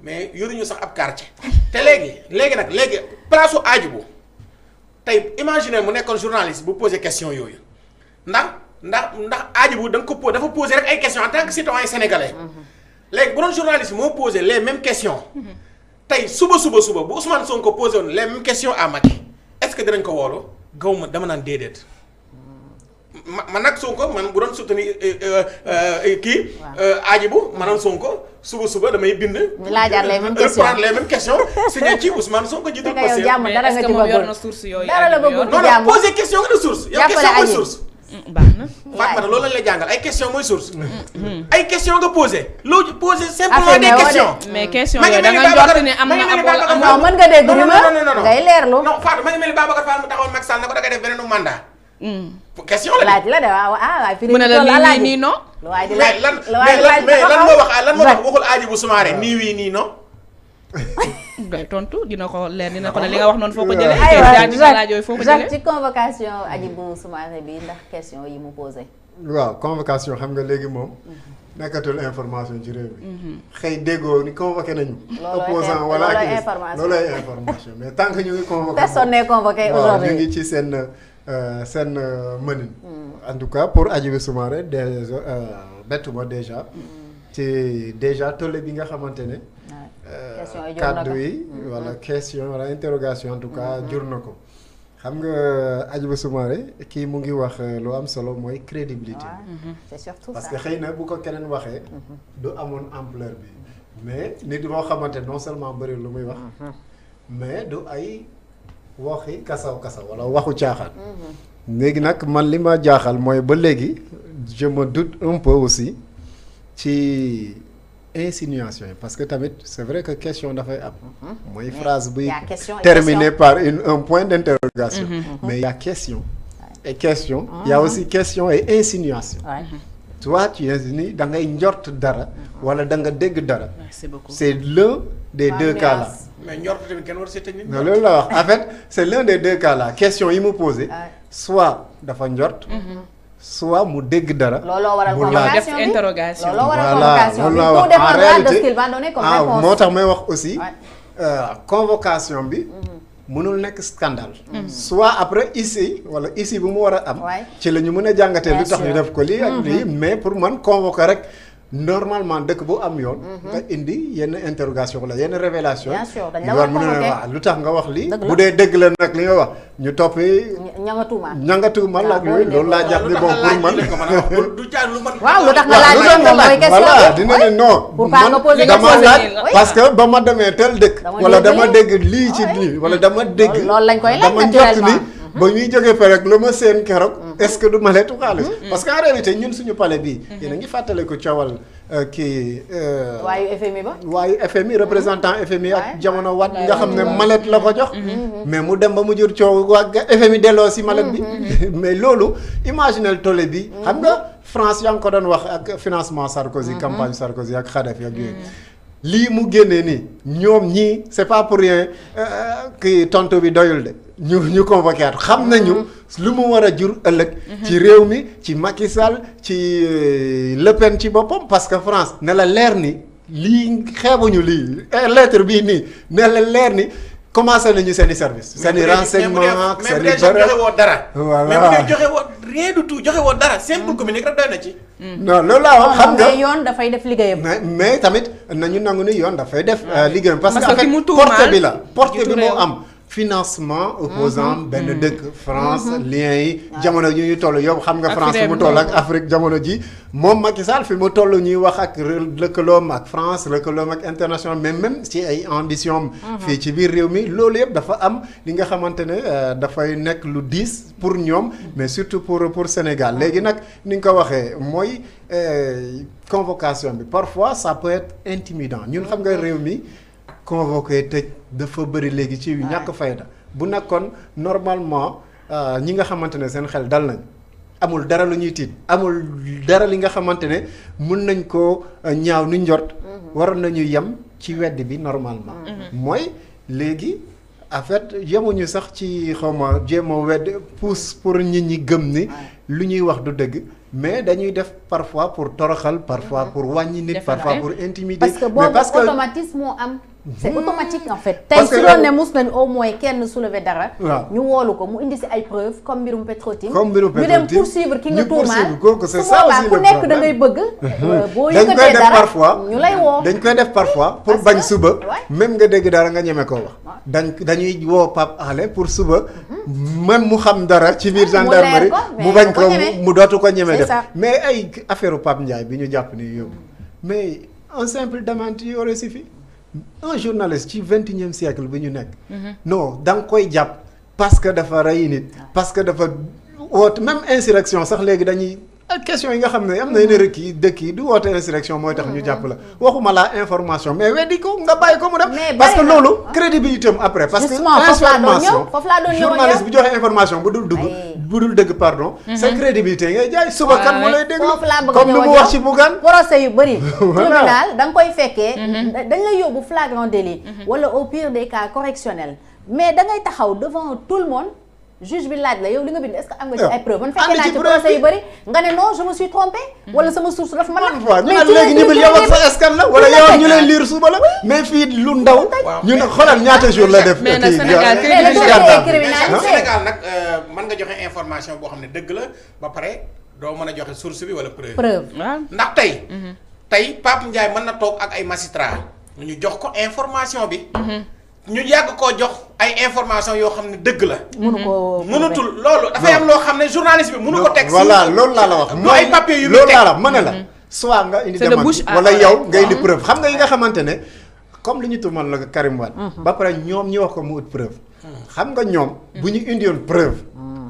mais yoruñu sax ab quartier. *laughs* te léegi léegi nag léegi place su Hadjibou tey imaginer mu nekkoon journaliste bu poser question yooyu ndax ndax ndax Hadjibou da nga ko po dafa poser rek ay questions en tant que citoyen sénégalais. léegi bu doon journaliste moo poser les mêmes questions. tey suba suba suba bu Ousmane Sonko posé woon les mêmes questions à Macky est-ce que dinañ ko woolu? Gaw ma dama naan déedéet. Ma man nag Sonko man bu doon soutenir euh, euh, euh, kii. aaji bu ma doon Sonko suba suba damay bind. Laajaat les mêmes questions. reprendre les mêmes questions *laughs* signé ci Ousmane Sonko jiitu. Yow jàmm dara nga ci na Dara la Aliou yor? bëggul. non non poser question nga ne source. yow question mooy source. Mm, baax na. Fatma loolu lañ lay jàngal ay question mooy source. ay question nga posé. loo poser simplement des de. questions. mais question ma yooyu da ni nga njort ne am ma na ni ab wala amul. non mën nga dégg non, non. ngay leerlu non Fatou ma ngi mel ni Babacar Fall mu taxawoon Macky Sall ne ko da ngay def beneen mandat. Question la laaj la de waaw ah mu ne la nii non. di laaj lan mais lan moo wax lan moo wax waxul aaji bu sumaare nii wii nii non. *laughs* ngay tontu dina ko leer dina ko ne li nga wax noonu foo ko jëlee. aywa foo ko jëlee. ci convocation Hadjibou Soumaré bi ndax question yi mu posé. waaw convocation xam nga léegi moom nekkatul information ci réew mi. Xëy déggoo ni convoqué nañu. Opposant wala activiste loolooy information. Mais tant que ñu ngi convoqué Personne n'est convoqué waaw ñu ngi ci seen seen euh, mënin. En tout cas pour Hadjibou Soumaré déjà euh, bettuma déjà. Ci déjà tolle bi nga xamante ne euh, Question yi yi wala question wala interrogation en tout cas jur na ko. Xam nga Hadjibou Soumaré kii mu ngi wax euh, lu am solo mooy crédibilité. C'est surtout parce que xëy na bu ko keneen waxee du amoon ampleur bi. Mais nit boo xamante non seulement bëri lu muy wax mais du ay waxi kasaw kasaw wala waxu caaxaan. Léegi nag man li ma jaaxal mooy ba léegi je me doute un peu aussi ci insinuation yi parce que tamit c'est vrai que question dafay am. Mooy phrase buy terminée par une un point d'interrogation. Mais il y a question et question. Il y a aussi question et insinuation Tu insinues da ngay njort dara wala da nga dégg dara. Merci beaucoup. c'est l'un des deux cas là mais njort tamit kenn war see teg nit. non loolu la wax en fait c'est l'un des deux cas là question yi mu posé. Soit dafa njort soit mu dégg dara looloo waral convocation bi. Interrogation. voilà convocation loolu laa wax en réalité ah moo tax may wax aussi convocation bi mënul nekk scandale soit après ici wala ici bu mu war a am ci la ñu mën a jàngatee Bien lu tax ñu def ko lii ak lii mais pour man convoquer rek normalement dëkk bu am yoon nga indi yenn interrogation wala yenn révélation Bien sûr, dañ la ñu war a mën a ne convoquer. waaw lu tax nga wax lii Dëgg la. bu dee dëgg la nag li nga wax ñu toppi ña nga tuumaal. ñangatumal waaw ak yooyu loolu laa jàpp ni bon pour man wax du jaar lu man. waaw lu tax nga laaj moom mooy laaj question voilà dina ne non Pour pas nga poser dama question laaj parce que ba ma demee tel dëkk Dama wala dama dégg lii ci lii wala dama dégg loolu lañ koy laaj dama njort ni naturellement. Ba ñuy jógee fa rek lu ma seen keroog est-ce que du maletu xaalis? Parce que en réalité ñun suñu palais bii yéen a ngi fàttale ko coowal euh, kii euh, waayu FMI ba? waaye FMI représentant FMI ak Ouais. jamono wat nga xam ne malet la ko jox. Mais mu dem ba mu jur coow waa ga- FMI delloo si malet bi. *laughs* Mais loolu imaginel tolle bi xam nga France yaa ngi ko doon wax ak financement Sarkozy campagne Sarkozy ak Kadhafi ak yooyu. Lii mu génnee nii ñoom ñii c'est pas pour rien euh, kii tontu bi doyul de ñu ñu convoqué at xam nañu lu mu war a jur ëllëg. Ci réew mi ci Macky Sall ci euh, Le Pen ci boppam parce que France ne la leer ni lii xeebuñu lii eh, lettre bii nii ne la leer ni commencé nañu seen i service seen i renseignement seen i joxe woo dara. Voilà. mais bu dee joxe woo rien du tout joxe woo dara simple communique rek doy na ci. non loolu laa wax xam nga mais yoon dafay def liggéeyam. mais mais tamit nañu nangu ni yoon dafay def euh, liggéeyam. Parce que en que fait porte bi la porte jiitu bi moo am financement opposant benn dëkk France liens yi jamono ji ñu toll yow xam nga France fi mu toll ak. Afrique jamono ji. Moom Macky Sall fi mu toll ñuy wax ak lëkkaloom ak France lëkkaloom ak international mais même ci ay ambition am. Fii ci biir réew mi loolu yëpp dafa am li nga xamante ne euh, dafay nekk lu diis pour ñoom mais surtout pour pour Sénégal. Léegi nag ni nga ko waxee mooy euh, convocation bi. Parfois ça peut être intimidant. Ñun xam nga réew mi convoqué tëj dafa bëri léegi ci yu ñàkk fayda. bu nekkoon normalement euh, ñi nga xamante ne seen xel dal nañ. Amul dara lu ñuy tiit. Amul dara li nga xamante ne mun nañ ko euh, ñaaw nu njort. Waroon nañu yem ci wedd bi normalement. Mooy léegi en fait yemuñu sax ci xawma jéem a wedd pousse pour nit ñi gëm ni lu ñuy wax du dëgg. Mais dañuy def parfois pour toroxal parfois pour wàññi nit parfois pour intimider. Parce que mais boobu parce que automatisme moo am c'est automatique en fait. Tey su doon ne mus nañ au moins kenn soulever dara Waaw. ñu woolu ko mu indi si ay preuves comme mbirum Petro-Tim. Comme mbirum ñu dem Petro-Tim, poursuivre ki nga tuumaal. kooku, ça aussi ku nekk da problème. ngay bëgg *laughs* euh, boo yëkkatee dara parfois. ñu lay woo. Dañ koy def parfois pour bañ suba. même nga dégg dara nga ñeme ko wax. Dañ dañuy woo Pape Alé pour suba. Même mu xam dara ci biir mu leer gendarmerie mu bañ du ko ko ñeme. mu dootu ko ñeme C'est def. ça. mais ay affaire Pape Ndiaye bi ñu jàpp ni yóbbu mais un simple démenti aurait suffi un journaliste ci vingt et unième siècle bi ñu nekk. Non da nga koy jàpp parce que dafa rey nit parce que dafa woote même insurrection sax léegi dañuy ak question yi nga xam ne am na yeneen rëkk yi dëkk yi du woote insurrection mooy tax ñu jàpp la. Waxuma la information mais weddi ko nga bàyyi ko mu parce que loolu crédibilité am après parce que information journaliste bu joxe information bu dul dugg bu dul dëgg pardon sa crédibilité ngay jaay. Suba kan mu lay déglu comme mu wax ci Bougane. Procès yu bëri *laughs* tribunal da nga koy fekkee. Da- dañ yóbbu flagrant délit. Wala au pire des cas correctionnel. Mais da ngay taxaw devant tout le monde juge bi laaj la yow li nga bind est-ce que am nga ci ay preuve man fekkee naa ci procès yu bi. bëri nga ne non je me suis trompé wala sama source dafa ma ñu mais léegi la ñu bil yow ak sa escan la wala la yow ñu lay liir suba la. Mais fii lu ndaw ñu ne xoolal ñaata jour la def. mais nag Sénégal Sénégal nag euh, mën nga joxe information boo xam ne dëgg la ba pare doo mën a joxe source bi wala preuve. preuve. Ndax tey. tey Pape Ndiaye mën na toog ak ay magistrat ñu jox ko information bi. Ñu yàgg koo jox ay information yoo xam ne dëgg la. mënu ko mënutul loolu. Dafay am loo xam ne journaliste bi mënu ko teg. voilà loolu laa la wax. Du ay papier yu muy loolu teg. laa la mën na la soit nga indi démenti wala yow nga indi preuve. Xam nga yi nga xamante ne comme li ñu tuumal la Karim Wade ba pare ñoom ñi wax ko mu ut preuve. Xam nga ñoom bu ñu indiwoon preuve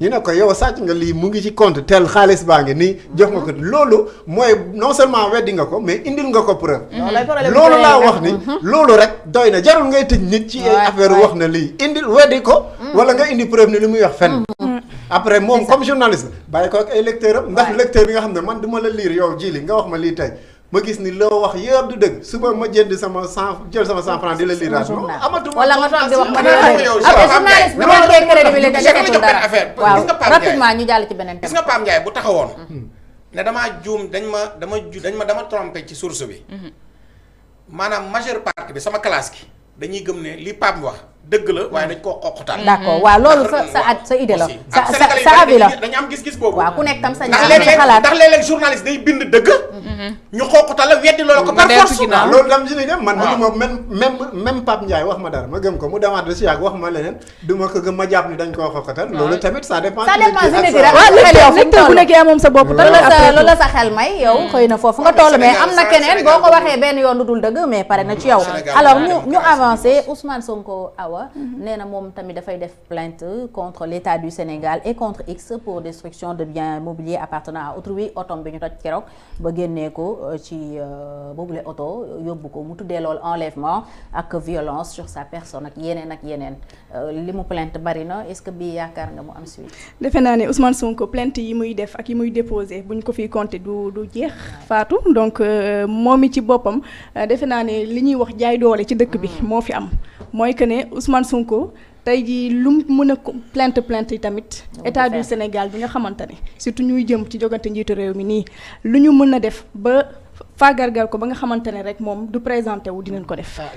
ñu ne ko yow sàcc nga lii mu ngi ci compte tel xaalis baa ngi nii jox nga ko. Loolu mooy non seulement weddi nga ko mais indil nga ko preuve. Problème loolu laa wax ni loolu rek doy na. Jarul ngay tëj nit ci ay affaire wax na lii. Indil weddi ko wala nga indi preuve ne li muy wax fenn. Après moom comme journaliste bàyyi ko ak ay lecteur am ndax lecteur bi nga xam ne man du ma la lire yow ji li nga wax ma lii tey. Ma gis ni loo wax yëpp du dëgg suba ma jënd sama cent jël sama cent franc di la lire journal. amatuma wala nga toog di wax ma Ndiaye, journaliste bi dama manqué jox crédibilité benn defetul dara affaire. waaw Gis nga Ndiaye. rapidement ñu jàll ci beneen gis nga Pape Ndiaye bu taxawoon. ne damaa juum dañ ma dama dañ ma dama trompé ci source bi. maanaam majeure partie bi sama classe gi dañuy gëm ne li Pape wax dëgg la waaye dañ koo xoqatal. d'accord waaw loolu sa sa sa idée la sa sa sa avis la dañu am gis-gis boobu. waaw ku nekk tam sa ñaar léeg-léeg xalaat ndax léeg-léeg journaliste day bind dëgg. ñu xoqatal la weddi loolu ko par force. loolu dam si ni dem man mënu ma même même même Pape Ndiaye wax ma dara ma gëm ko mu demaat ba si yàgg wax ma leneen du ma ko gëm ma jàpp ni dañ koo xoxatal loolu tamit ça dépend Ça dépend si nit sa- ki rek. waaw xel yow fu mu toll. moom sa bopp tout. loolu la sa xel may yow xëy na foofu nga toll mais am na keneen boo ko waxee benn yoon lu dul dëgg mais pare na ci yow alors ñu ñu la. Ousmane Sonko Awa nee na moom tamit dafay def plainte contre l'État du Sénégal et contre X pour destruction de biens mobiliers appartenant à autrui otom bi ñu toj keroog ba génnee ko euh, ci euh, boobule oto yóbbu ko. Mu tuddee loolu enlèvement ak violence sur sa personne ak yeneen ak yeneen. Euh, li mu plainte bari na. Est-ce que bii yaakaar nga mu am suite? Defe naa ne Ousmane Sonko plainte yi muy def ak yi muy déposé bu ñu ko fiy compter du du jeex faatu donc moom mi ci boppam defe naa ne li ñuy wax jaay doole ci dëkk bi moo fi am. Mooy que ne Ousmane Sonko tey jii lu mu mën a plainte plainte yi tamit état du. Sénégal bi nga xamante ne surtout ñuy jëm ci jogante njiitu réew mi nii lu ñu mën a def ba faagargal ko ba nga xamante ne rek moom du présenté wu dinañ ko def. Ah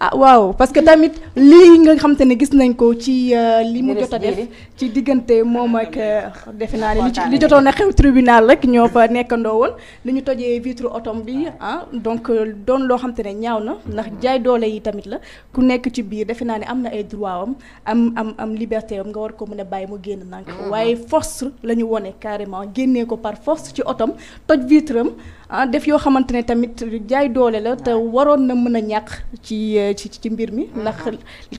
ah waaw parce que tamit lii nga xamante ne gis nañ ko ci euh, li mu jot a def ci diggante moom ak euh, defe naa ne li ci- li jotoon a xew tribunal rek ñoo fa nekkandoo woon. Li ñu tojee vitre otom bi ah. donc euh, doon loo xamante ne ñaaw na ndax jaay doole yi tamit la. Ku nekk ci biir defe naa ne am na ay droit am am am am liberté am nga war ko mën a bàyyi mu génn nànk waaye force la ñu wone carrément génnee ko par force ci otom toj vitre am ah def yoo xamante ne tamit jaay doole la te waroon na mën a ñàkk ci euh, ci ci mbir mi. Ndax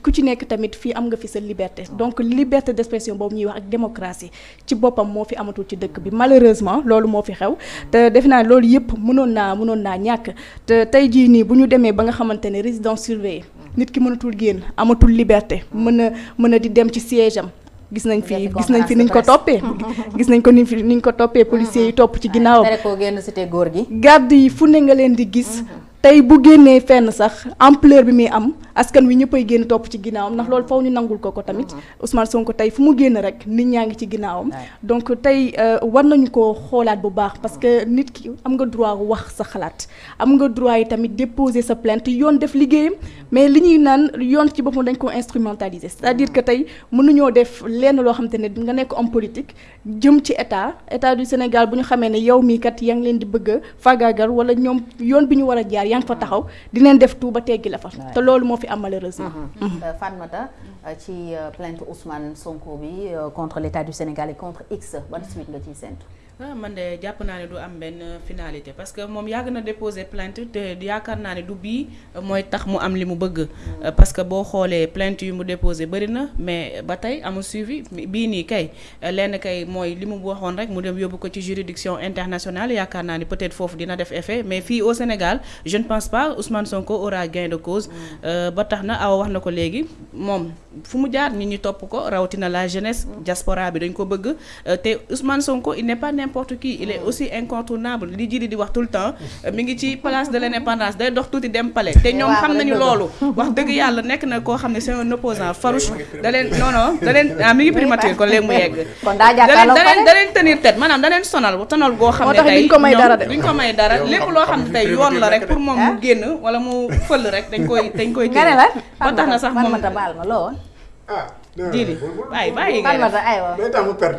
ku ci nekk tamit fii am nga fi sa liberté. Donc liberté d'expression boobu ñuy wax ak démocratie ci boppam moo fi amatul ci dëkk bi. Malheureusement loolu moo fi xew. Te defe naa loolu yëpp mënoon naa mënoon naa ñàkk. Te tey jii nii bu ñu demee ba nga xamante ne résidence surveillée nit ki mënatul génn amatul liberté mën a mën a di dem ci siège am. Gis nañ fi gis nañ fi niñ ko toppee. *laughs* Gis nañ ko ni fi niñ ko toppee policiers yi topp ci ginnaawam tere koo génn cité góor gi. Garde yi fu ne nga leen di gis. Tey bu génnee fenn sax ampleur bi muy am askan wi ñëppay génn topp ci ginnaawam ndax loolu faw ñu nangul ko ko tamit. Ousmane Sonko tey fu mu génn rek nit ñaa ngi ci ginnaawam. Donc tey euh, war nañu ko xoolaat bu baax parce que nit ki am nga droit wax sa xalaat. Am nga droit yi tamit déposer sa plainte yoon def liggéeyam. Mais li ñuy naan yoon ci boppam dañ ko instrumentaliser. C'est-à-dire que tey mënuñoo def lenn loo xam te ne nga nekk homme politique jëm ci état. État du Sénégal bu ñu xamee ne yow mii kat yaa ngi leen di bëgg a fagaagal wala ñoom yoon bi ñu war a jaar yaa ngi fa taxaw dinañ def tout ba teggi la fa. Te loolu moo fi am malheureusement. Euh, Fatmata euh, ci euh, plainte Ousmane Sonko bi contre l'État du Sénégal et contre X ban suite nga ciy séntu? Ah man de jàpp naa ne du am benn finalité parce que moom yàgg na déposer plainte te yaakaar naa ne du bii mooy tax mu am li mu bëgg. Euh, parce que boo xoolee plainte yu mu déposé bëri na mais ba tey amul suivi. Bii nii kay lenn kay mooy li mu waxoon rek mu dem yóbbu ko ci juridiction internationale. Yaakaar naa ni peut-être foofu dina def effet mais fii au Sénégal je ne pense pas Ousmane Sonko aura gain de cause. Euh, ba tax na awa wax na ko léegi moom fu mu jaar nit ñi topp ko rawatina la jeunesse diaspora bi dañ ko bëgg. Euh, te Ousmane Sonko il n'est pas n'importe qui il est aussi incontournable. Li jiri di wax tout le temps mi ngi ci place de l'indépendance day dox tuuti dem palais. Te ñoom xam nañu loolu. Wax dëgg yàlla nekk na koo xam ne c'est un opposant farouche. Da leen non non da leen ah mi ngi primature kon léegi mu yegg. Da leen da leen tenir tête maanaam da leen sonal sonal goo xam Moo ne tax tey duñ ko may dara duñ ko may dara. Lépp loo xam ne tey yoon la rek pour moom mu génn wala mu fël rek dañ koy dañ koy ba tax na sax moom Fatmata baal ma loo woon? Jili bàyyi bàyyi ngay def aywa.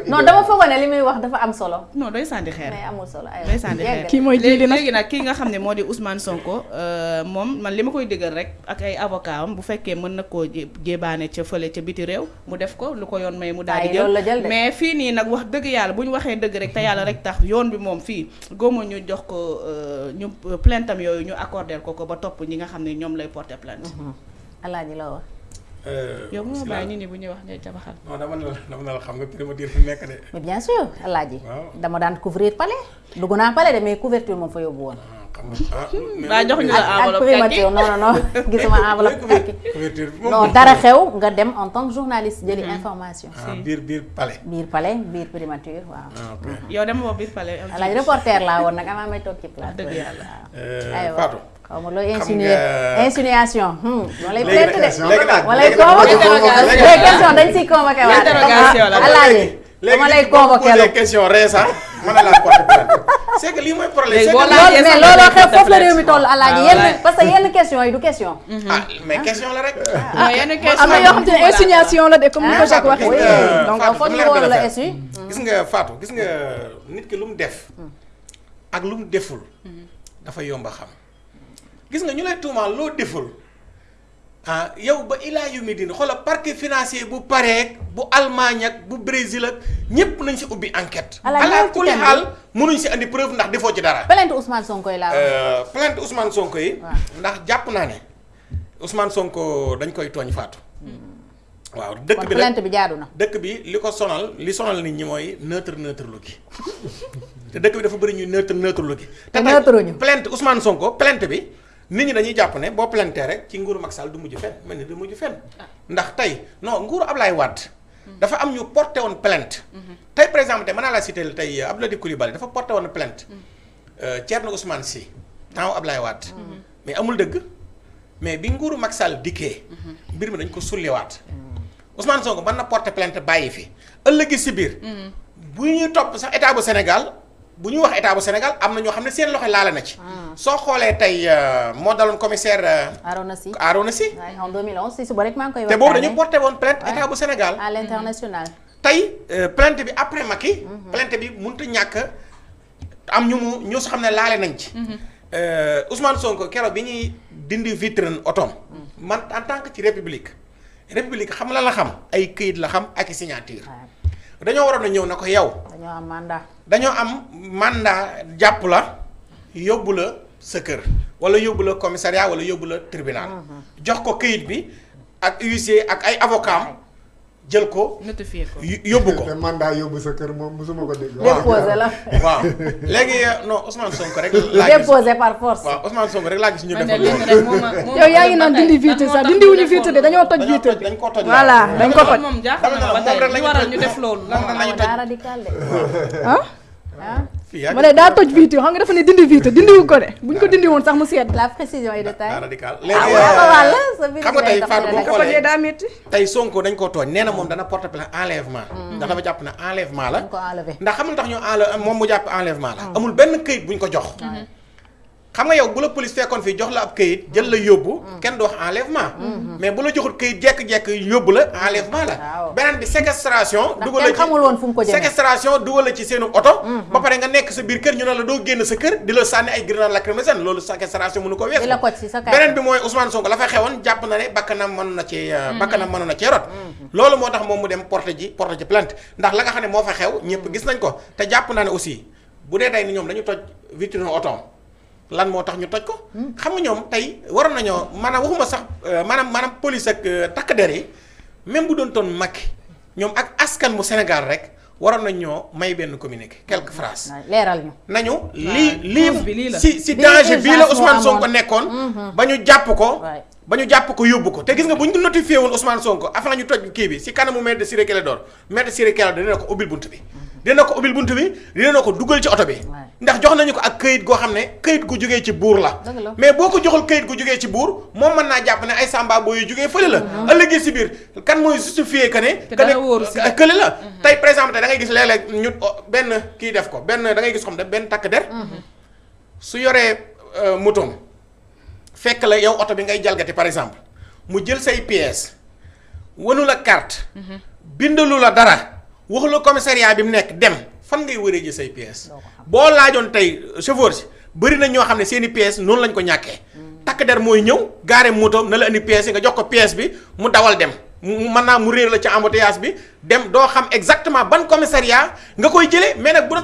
non dama foogoon ne li muy wax dafa am solo. non doy sànni xeer mais amul solo aywa. day sànni xeer Kii mooy Djily nag. léegi nag kii nga xam ne moo di Ousmane Sonko euh, moom man li ma koy dëggal rek ak ay avocat am bu fekkee mën na koo jé- jébaane ca fële ca biti réew mu def ko lu ko yoon may mu daal di jël mais fii nii nag wax dëgg yàlla bu ñu waxee dëgg rek te yàlla rek tax yoon bi moom fii góoma ñu jox ko euh, ñu plainte yooyu ñu accordé ko ko ba topp ñi nga xam ne ñoom lay porter plainte Alaaji la wax. Yow moo bàyyi nit ñi bu ñuy wax ngay jabaxal non dama ne la dama ne la xam nga primature fi nekk de. mais bien sûr Alaaji. Dama daan couvrir palais. dugg naa palais de mais couverture moom fa yóbbu woon. ah nga ah. jox ñu la enveloppe primature non non non *laughs* gisuma enveloppe kàkki. couverture bi moom non dara xew nga dem en tant que journaliste jëli information. ah biir biir palais. biir palais biir primature waaw. ah yow dama boobu biir palais Alaaji reporter laa woon nag amaa may toog ci plateau. dëgg yàlla. Euh, Fatou. Como lo insinuación. Wala interrogación. Wala léegi dama mën na laa que loolu alaaji yenn la xam te ni ko Jacques waxee. def. ak lu mu deful. dafa. Gis nga ñu lay tuumaal loo deful ah yow ba ilaa yu mi din xoolal parquet financier bu pareek bu Allemagne ak bu Brésil ak ñépp nañ si ubbi enquête Ala ci thème bi. xaal mënuñ si andi preuve ndax defoo ci dara plainte Ousmane Sonko yi laa. Euh, plainte Ousmane Sonko yi Waaw. ndax jàpp naa ne Ousmane Sonko dañ koy tooñ Fatou waaw dëkk kon bi plainte bi jaadu na. dëkk bi li ko sonal li sonal nit ñi mooy neutre neutre lu gi *laughs* te dëkk bi dafa bëri ñuy neutre neutre lu gi Te neutre ñu. plainte Ousmane Sonko plainte bi nit ñi dañuy jàpp ne boo plainte rek ci nguuru Macky Sall du mujj fenn mel ni du mujj fenn. Ndax tey non nguuru Ablaye Wade dafa am ñu porté woon plainte. Tey par exemple naa laa citer tey Abdoulaye Coulibaly dafa porté woon plainte. Euh, Thierno Ousmane Sy temps Ablaye Wade. Mais amul dëgg. Mais bi nguuru Macky Sall dikkee mbir mi dañ ko sulliwaat. Ousmane Sonko mën na porter plainte bàyyi fi. Ëllëgi si biir. Bu ñuy topp sax état bu Sénégal bu ñuy wax état bu Sénégal am na ñoo xam ne seen loxo laale na ci. Soo xoolee tey euh, moo daloon commissaire euh, Arona Sy. Arona waaye en 2011 si suba rek maa ngi koy te boobu dañu waxtaanee. porté woon plainte état bu Sénégal. À l'international. tey euh, plainte bi après Macky plainte bi mënut a ñàkk am ñu mu ñu xam ne laale nañ ci. Euh, Ousmane Sonko keroog bi ñuy dindi vitrine otom man en tant que ci république république xam la la xam ay këyit la xam ak i signature. Dañoo waroon a ñëw na ko yow dañoo am mandat. dañoo am mandat jàpp la yóbbu la sa kër wala yóbbu la commissariat wala yóbbu la tribunal. Jox ko këyit bi ak huissier ak ay avocat jël ko notifié ko. yóbbu ko. Mandat yóbbu sa kër moom mosuma ko dégg. déposé la. waaw. *laughs* Léegi euh, non Ousmane Sonko rek laa gis. Déposé par force. waaw Ousmane Sonko rek laa gis ñu man def de lenn rek moo ma moo ma yow yaa ngi naan dindi vitre sax dindi wuñu vitre de dañoo toj vitre. bi. dañ ko toj. Voilà dañ ko loolu toj. moom jaaxal na ba tey li waral ñu def loolu. Lan la rek lañu daa radical de. ah? Ah? Ma ne daa toj vitre xam nga dafa ne dindi vitre dindiwu ko de. Buñ ko dindi woon sax mu sedd. la précision et de daa taille. radical. Ah léegi xam nga tey Fatou boo ko xoolee daa métti. tey Sonko dañ koo tooñ. Nee na moom dana porte plainte enlèvement. Ndax dafa jàpp ne enlèvement la. Ndax xam nga tax ñu enle moom mu jàpp enlèvement la. Amul benn këyit buñ ko jox. Xam nga yow bu la police fekkoon fii jox la ab këyit jël la yóbbu kenn du wax enlèvement mais bu la joxul këyit jekk-jekk yóbbu la enlèvement la. Waaw. beneen bi séquestration dugal la xamul woon fu mu ko jëmee. séquestration dugal la ci seenu oto. Ba pare nga nekk sa biir kër ñu ne la doo génn sa kër di la sànni ay grenade lacrymogène loolu séquestration mënu ko ci kàddu. beneen bi mooy Ousmane Sonko la fa xewoon jàpp na ne bakkanam mën na ci bakkanam mënoon na cee rot. Loolu moo tax moom mu dem porte ji porte ji plainte. Ndax la nga xam ne moo fa xew ñëpp gis nañ ko. Te jàpp naa ne aussi bu dee tey ni ñoom dañu toj vitrine otoom lan moo tax ñu toj ko xam nga ñoom tey waroon nañoo maanaam waxuma sax euh, maanaam maanaam police ak euh, takk der yi même bu doon toon Macky ñoom ak askan mu Sénégal rek waroon nañ ñoo may benn communiqué quelques phrases leeral ñu. nañu lii cause bi lii lii la. si si danger bii la Ousmane Sonko amoon. nekkoon ba ñu jàpp ko waay. ba ñu jàpp ko yóbbu ko. Te gis nga bu ñu notifié woon Ousmane Sonko afin ñu toj kii bi si kanamu maître Ciré Clédor. Maître Ciré Clédor dina ko ubbil bunt bi. Dina ko ubbil bunt bi dina ko dugal ci oto bi. Ndax jox nañu ko ak këyit goo xam ne këyit gu jógee ci buur la. Mais boo ko joxul këyit gu jógee ci buur moom mën naa jàpp ne ay samba yu jógee fële la. Ëllëgee si biir kan mooy justifié si de. kële la. Tey par exemple da ngay gis léeg-léeg ñu oh, benn kii def ko benn da ngay gis xam ne benn takk der. Su yoree euh, motoom fekk la yow oto bi ngay jalgati par exemple mu jël say pièces wanu la carte bindalu la dara waxu la commissariat bi mu nekk dem. Fan ngay wëree ji say pièces? Boo laajoon tey chauffeur si bëri na ñoo xam ne seen i pièces noonu lañ ko ñàkkee. Takk der mooy ñëw gaare motoom na la indi pièces yi nga jox ko pièce bi mu dawal dem. Mën naa mu réer la ci embouteillage bi dem doo xam exactement ban commissariat nga koy jëlee mais nag bu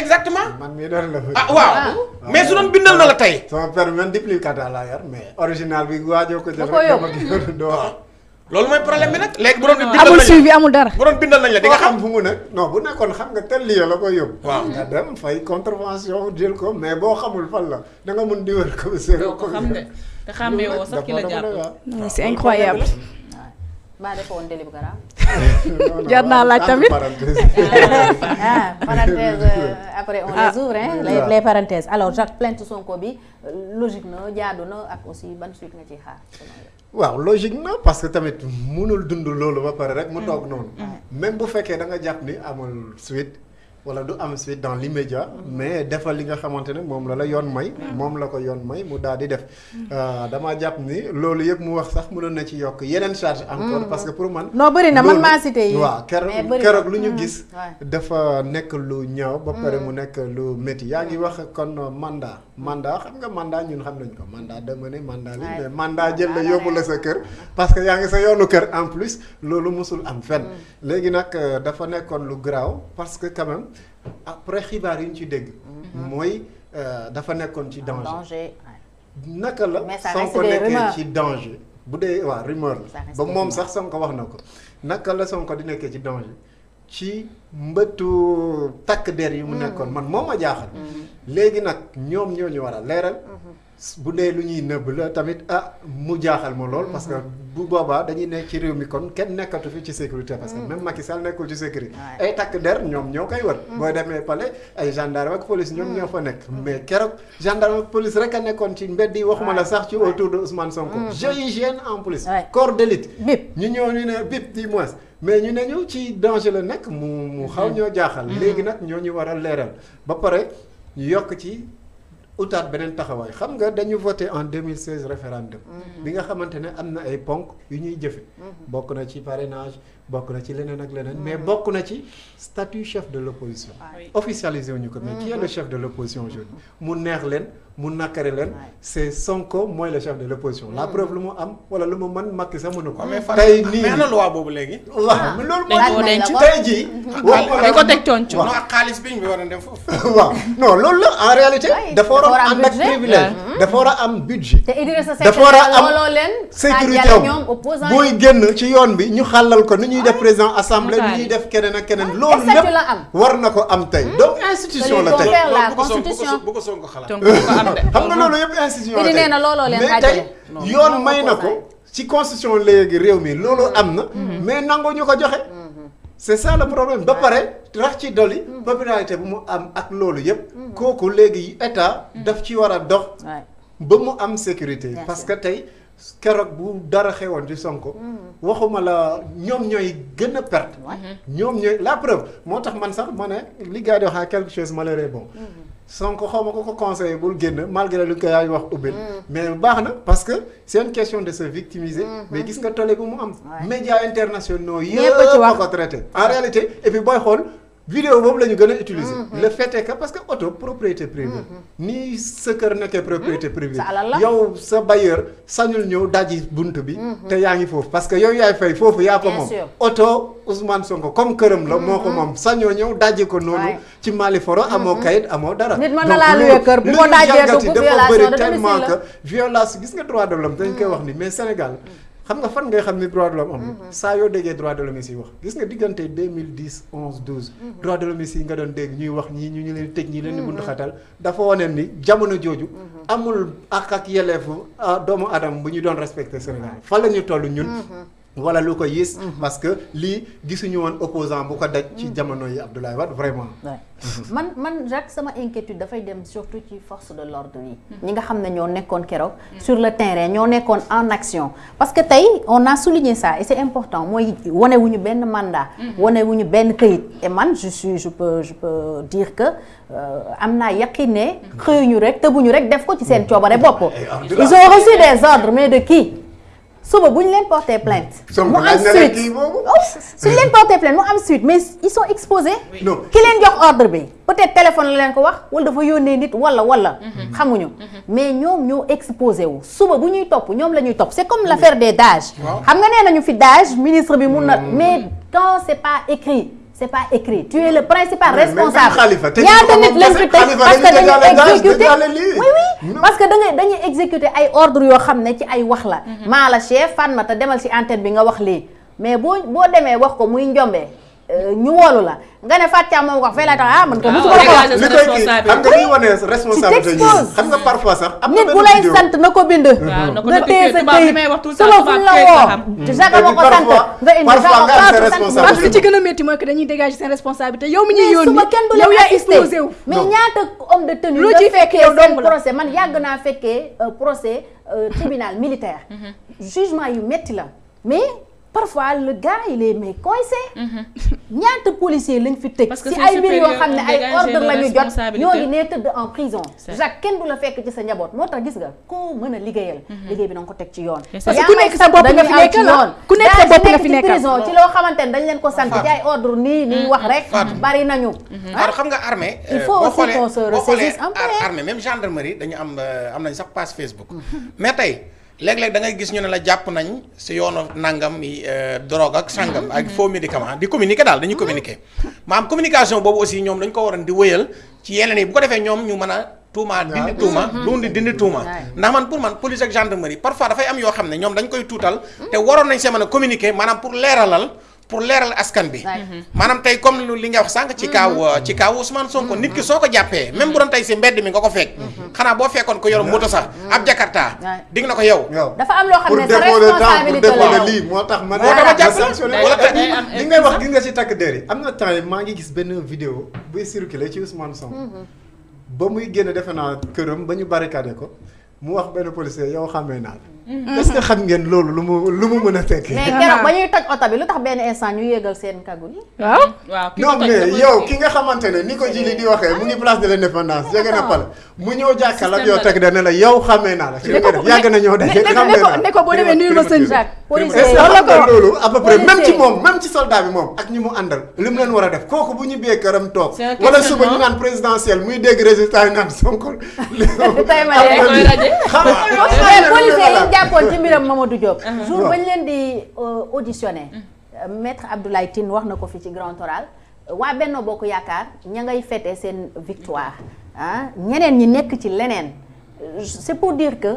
exactement. Man mii doon la ah waaw. Mais su doon bindal na la tey. Sama permis man duplicata laa yor mais original bi waajoo ko rek ko doo xam loolu mooy problème bi nag. Léegi bu doon bindal amul la. suivi amul dara. bu doon bindal nañ la di nga xam. fu mu nekk. Non bu nekkoon xam nga tel lieu la koy yóbbu. Waaw. nga dem fay contravention jël ko mais boo xamul fan la da nga mun di wër commissaire doo ko xam de. Te xàmmee woo sax ki la jàpp. Non, c'est incroyable. Maa defe woon délit bu garaaw. *laughs* Jar naa laaj tamit. *laughs* ah parenthèse euh, après on Ah. les ouvre hein les, Waaw. les parenthèses alors Jacques plainte Sonko bi euh, logique na jaadu na ak aussi ban suite nga ciy xaar waaw logique na parce que tamit munul dund loolu ba pare rek mu toog noonu même bu fekkee da nga jàpp ni amul suite wala du am suite dans l'immédiat mais defal li nga xamante ne moom la la yoon may moom la ko yoon may mu daal di def. Euh, damaa jàpp ni loolu yëpp mu wax sax mënoon na ci yokk yeneen charge encore parce que pour man non bëri na man maa cité yi. na. keroog lu ñu gis dafa nekk lu ñaaw ba pare mu nekk lu métti. Yaa ngi wax kon mandat mandat xam nga mandat ñun xam nañ ko. Mandat dama ne mandat li mais mandat jël la yóbbu la sa kër parce que yaa ngi sa yoonu kër en plus loolu musul am fenn. Léegi nag euh, dafa nekkoon lu garaaw parce que quand même après xibaar yi ñu ci dégg mooy euh, dafa nekkoon ci danger. Naka la Sonko nekkee ci danger. Bu dee rumeur la. Ba moom rumeurs. sax Sonko wax na ko. Naka la Sonko di nekkee ci danger? Ci mbëttu takk der yi mu nekkoon. Man moo ma jaaxal léegi nag ñoom ñoo ñu war a leeral bu dee lu ñuy nëbb la tamit ah mu jaaxal ma lool parce que bu boobaa dañuy nekk ci réew mi kon kenn nekkatu fi ci sécurité parce que même Macky Sall nekkul ci sécurité. Ay takk der ñoom ñoo koy wër. Booy demee palais ay gendarme ak police ñoom ñoo fa nekk. Mais keroog gendarme ak police rek a nekkoon ci mbedd yi waxuma la sax ci autour de Ousmane Sonko. GIGN en plus corps d'élite. Bip. ñu ñëw ñu ne bip du moins mais ñu ne ñu ci danger la nekk mu mu xaw ñoo jaaxal. Léegi nag ñoo ñu war a leeral. Ba pare ñu yokk ci utaat beneen taxawaay. Xam nga dañu voté en 2016 référendum. Bi nga xamante ne am na ay ponk yu ñuy jëfe. Bokk na ci parrainage bokk na ci leneen ak leneen mais bokk na ci statut chef de l'opposition. Officialisé wuñu ko. Mais qui est le chef de l'opposition aujourd'hui? Mu neex leen mu nakare leen. C'est Sonko mooy le chef de l'opposition. La preuve lu mu am wala lu mu mën Macky sax mënu ko. Mais fan tey nii. mais ana loi boobu léegi. Waaw loolu dañ moo koo denc. tey jii. *laughs* Dañ ko teg coonc non ak xaalis bi ñu war a dem foofu. *laughs* Waaw. Non loolu la en réalité Ouais, dafa war a ànd ak budget. privilège. Dafa war a am budget. Te Idrissa Seck dafa war a am looloo leen sécurité xaajale am. ñoom opposant buy génn ci yoon bi ñu xàllal ko ni ñuy def président assemblée ni Nataali. ñuy def keneen ak keneen. Loolu statut lépp la am? war na ko am tey. Donc institution la tey. la bu ko Sonko- xalaat am de xam nga loolu yëpp institution la nee na looloo leen mais xaajale. tey yoon may na ko ci constitution léegi réew mi loolu am na mais nangu ñu ko joxe. C'est ça le problème. Ba pare rax ci dolli popularité bu mu am ak loolu yëpp. Kooku léegi état daf ci war a dox Ouais. ba mu am sécurité. Parce que tey keroog bu dara xewoon ci Sonko waxuma la ñoom ñooy gën a perte. Ñoom ñooy la preuve. Moo tax man sax ma ne li gars yi di wax à quelque chose malheureux bon Sonko xaw ma ko ko conseillé bul génn malgré lu ko yaay wax ubbil. Mais baax na parce que c'est une question de se victimiser mais gis nga tolle bu mu am. Médias internationaux yëpp a ko traité. En réalité et puis booy xool vidéo boobu la ñu gën a utiliser. Le fait est que parce que auto propriété privée. Ni sa kër nekkee propriété privée. Alal la. yow sa bailleur sañul ñëw dajji bunt bi. Te yaa ngi foofu parce que yow yaay fay foofu yaa ko Bien moom. sûr. oto Ousmane Sonko comme këram la moo ko moom. sañoo ñëw dajji ko noonu Ouais. ci amoo kayit amoo dara. Nit mën na Donc laa loolu- luye kër, bu li ko ñu dajjee jàngati dugg dafa violation bëri de tellement domicile la. que violence gis nga droit de l'homme dañ koy wax ni mais Sénégal xam nga fan ngay xam ni droit de l'homme am? Saa yoo déggee droit de l'homme yi si wax gis nga diggante 2010 11 12 droit de l'homme yi nga doon dégg ñuy wax ñii ñu ñu leen tëj ñii leen di buntu xatal dafa wane ni jamono jooju amul ak ak yelleefu ah, doomu adam bu ñu doon respecté Sénégal. Fan la ñu toll ñun wala lu ko yées parce que lii gisuñu woon opposant bu ko daj ci jamono yi Abdoulaye Wade vraiment. Ouais. man man Jacques sama inquiétude dafay dem surtout ci force de l'ordre yi. Ñi nga xam ne ñoo nekkoon keroog sur le terrain ñoo nekkoon en action. Parce que tey on a souligné ça et c'est important mooy wane wuñu benn mandat wane wuñu benn këyit. Et man je suis je peux je peux dire que euh, am naa yaqin ne xëyuñu rek tëbuñu rek def ko ci seen coobare bopp. Ils ont reçu des ordres mais de qui? Suba bu ñu leen porter plainte. Mu am suite. kii boobu. Oh, suñu leen porter plainte mu am suite mais ils sont exposés. Non. Ki leen jox ordre bi peut-être téléphone la leen ko wax wala dafa yónnee nit wala wala. Xamuñu. Mais ñoom ñoo exposé wu. Suba bu ñuy topp ñoom la ñuy topp. C'est comme l'affaire des xam nga nee nañu fi DAGE ministre bi mun na mais quand c'est pas écrit c'est pas écrit. Tu es le principal Mais- responsable. Ñaata nit lañ fi parce que dañuy dañuy exécuter oui oui. Parce que da ngay dañuy exécuter ay ordre yoo xam ne ci ay wax la. Maa la chef Fatmata demal ci antenne bi nga wax lii. Mais boo boo demee wax ko muy njombe ñu woolu la. Nga ne Fatou Thiam moom wax fee lay tax ah man ko Ah, musuma la ko wax. li koy kii xam nga liy wane responsabilité yi t'exposes. xam nga parfois sax am nit bu lay sant na ko bind. Ko nga téye sa këyit. suba fu la la woo. ma ko sant. nga indi responsabilité. parce que ci gën a métti mooy que dañuy dégager seen responsabilité. Yow mi ñuy yónni suba kenn du leen yaa exposé wu. mais Non. ñaata homme de tenue Loo ciy fekk fekkee yow la. procès? Man yàgg naa fekkee euh, procès euh, tribunal militaire. *laughs* Jugement yu metti la. Mais parfois le gars il est mais coincé ñaata policier lañ fi tëj ay mbir yoo xam ne ay ordre leur la ñu jot. responsabilité. ñoo ngi nee tëdd en prison. C'est- Jacques kenn du la fekk ci sa njaboot. Moo tax gis nga koo mën a liggéeyal liggéey bi na nga ko teg ci yoon. Parce que ku may nekk sa bopp dañuy nga fi ku nekk sa bopp nga fi prison ci loo xamante ne dañ leen ko sant Fatou. ci ay ordre nii nii wax rek. Bari nañu. Alors xam nga armée Il euh, faut aussi qu'on se ressaisisse un peu, ar- armée même gendarmerie dañu am euh, am nañ sax page Facebook. Mais tey léeg-léeg da ngay gis ñu ne la jàpp nañ si yoonu nangam yi euh, drogue ak sangam ak faux médicament di communiquer daal dañuy communiquer. Maanaam communication boobu aussi ñoom dañ ko waroon di wëyal ci yeneen yi. Bu ko defee ñoom ñu mën a tuuma dindi tuuma dundi dindi tuuma. Ndax man pour man police ak gendarmerie parfois dafay am yoo xam ne ñoom dañ koy tuutal te waroon nañ see mën a communiquer maanaam pour leeralal pour leeral askan bi. Maanaam tey comme lu li nga wax sànq ci kaaw ci kaaw Ousmane Sonko nit ki soo ko jàppee même bu doon tey si mbedd mi nga ko fekk xanaa boo fekkoon ko yor moto sax ab jakarta Ouais. dig na ko yow. Dafa am loo xam pour ne sa responsabilité la de lii moo tax ma Moo tax ma jàpp la. sanctionné wala am li ngay wax gis nga ci takk der yi. Am na temps yi maa ngi gis benn vidéo buy circulé ci Ousmane Sonko. Ba muy génn defe naa këram ba ñu barricadé ko mu wax benn policier yow xamee naa la est-ce que xam ngeen loolu lu mu lu mu mën a tekki? Mais keroog ba ñuy toj oto bi lu tax benn instant ñu yéegal seen kagul yi? Waaw. Waaw ki non mais yow ki nga xamante ne ni ko jili di waxee mu ngi place de l'indépendance jege na pale. Mu ñëw jàkkal ak yow la teg da ne la yow xamee naa la. Ci ne nga def yàgg na ñëw daje ne- ne- ko- naa. la ne ko boo demee nuyul ma sëñ Jacques. Policier est-ce que xam nga loolu à peu près même ci moom même ci soldat bi moom ak ñi mu àndal li mu leen war a def. Kooku bu ñu bee këram toog wala suba ñu naan présidentiel muy dégg résultat yi naan Sonko. *laughs* jàppoon ci mbiram euh, euh, maître Abdoulaye Tine wax na Grand victoire hein? c'est pour dire que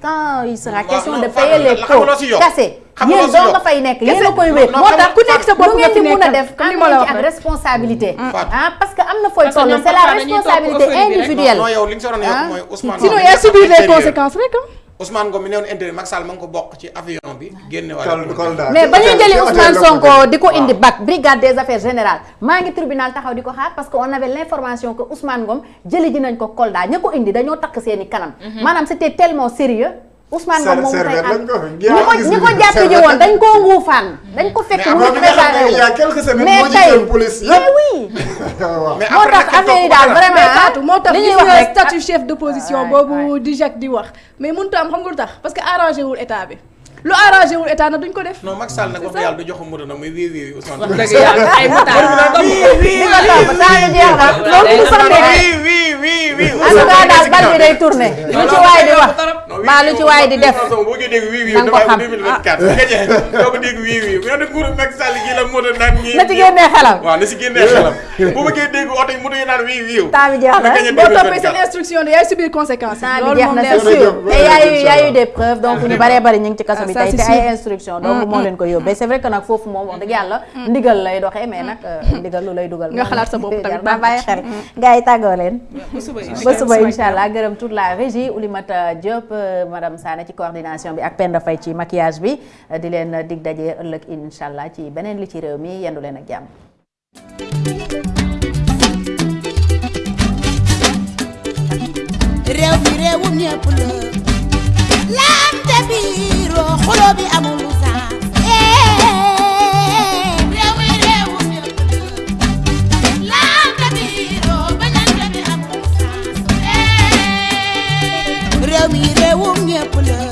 quand il sera question de payer les pots cassés yéen a responsabilité. Ah, parce que c'est la responsabilité individuelle. Ah. Sinon les conséquences hein. Ousmane Ngom mi newoon intérieur Macky Sall ma ngi ko bokk ci avion bi génne wala mais ba ñuy jëli Ousmane Sonko di ko indi bac brigade des affaires générales maa ngi tribunal taxaw di ko xaar parce que on avait l'information que Ousmane Ngom jëli ji nañ ko Kolda ña ko indi dañoo takk seeni kanam. Maanaam c'était tellement sérieux Ousmane Ngom moom tey mais vraiment chef d'opposition a parce que non Macky Sall du wax wii wii wii wii mbaa lu ci waay di def? Boo ko dégg wii wii na nga ko damay xam. 2024 nga jeex. Doo ko dégg wii wii. Mais nag nguuru Macky Sall gi la moto naan ñii na ci génnee xelam. Waaw na si génnee xelam. Bu bëggee dégg oto yi moto yi naan wii wii. Temps bi jeex na gagné boo toppee 2024. seen instruction de yaay subir conséquences. Temps yi. bi loolu jeex moom na leer c'est na. sûr. Et y a eu y a eu des preuves donc ñu baree bari ñu ngi ci kaso bi. Ça, tey te c'est ay sûr. instructions donc moo leen ko yóbbee. C'est vrai que nag foofu moom wax dëgg yàlla ndigal lay doxee mais nag ndigal lu lay dugal. Nga xalaat sa bopp tamit jar naa bàyyi xel. Gars yi tàggoo leen. Ba suba ba suba incha allah. Gërëm toute la régie Oulimata Diop madame Sané ci coordination bi ak Penda Faye ci maquillage bi di leen dig daje ëllëg incha ci beneen li ci réew mi yendu leen ak jàmm. réew mi réewum ñépp la laam te biiroo xuloo bi amul saa eh. carefully.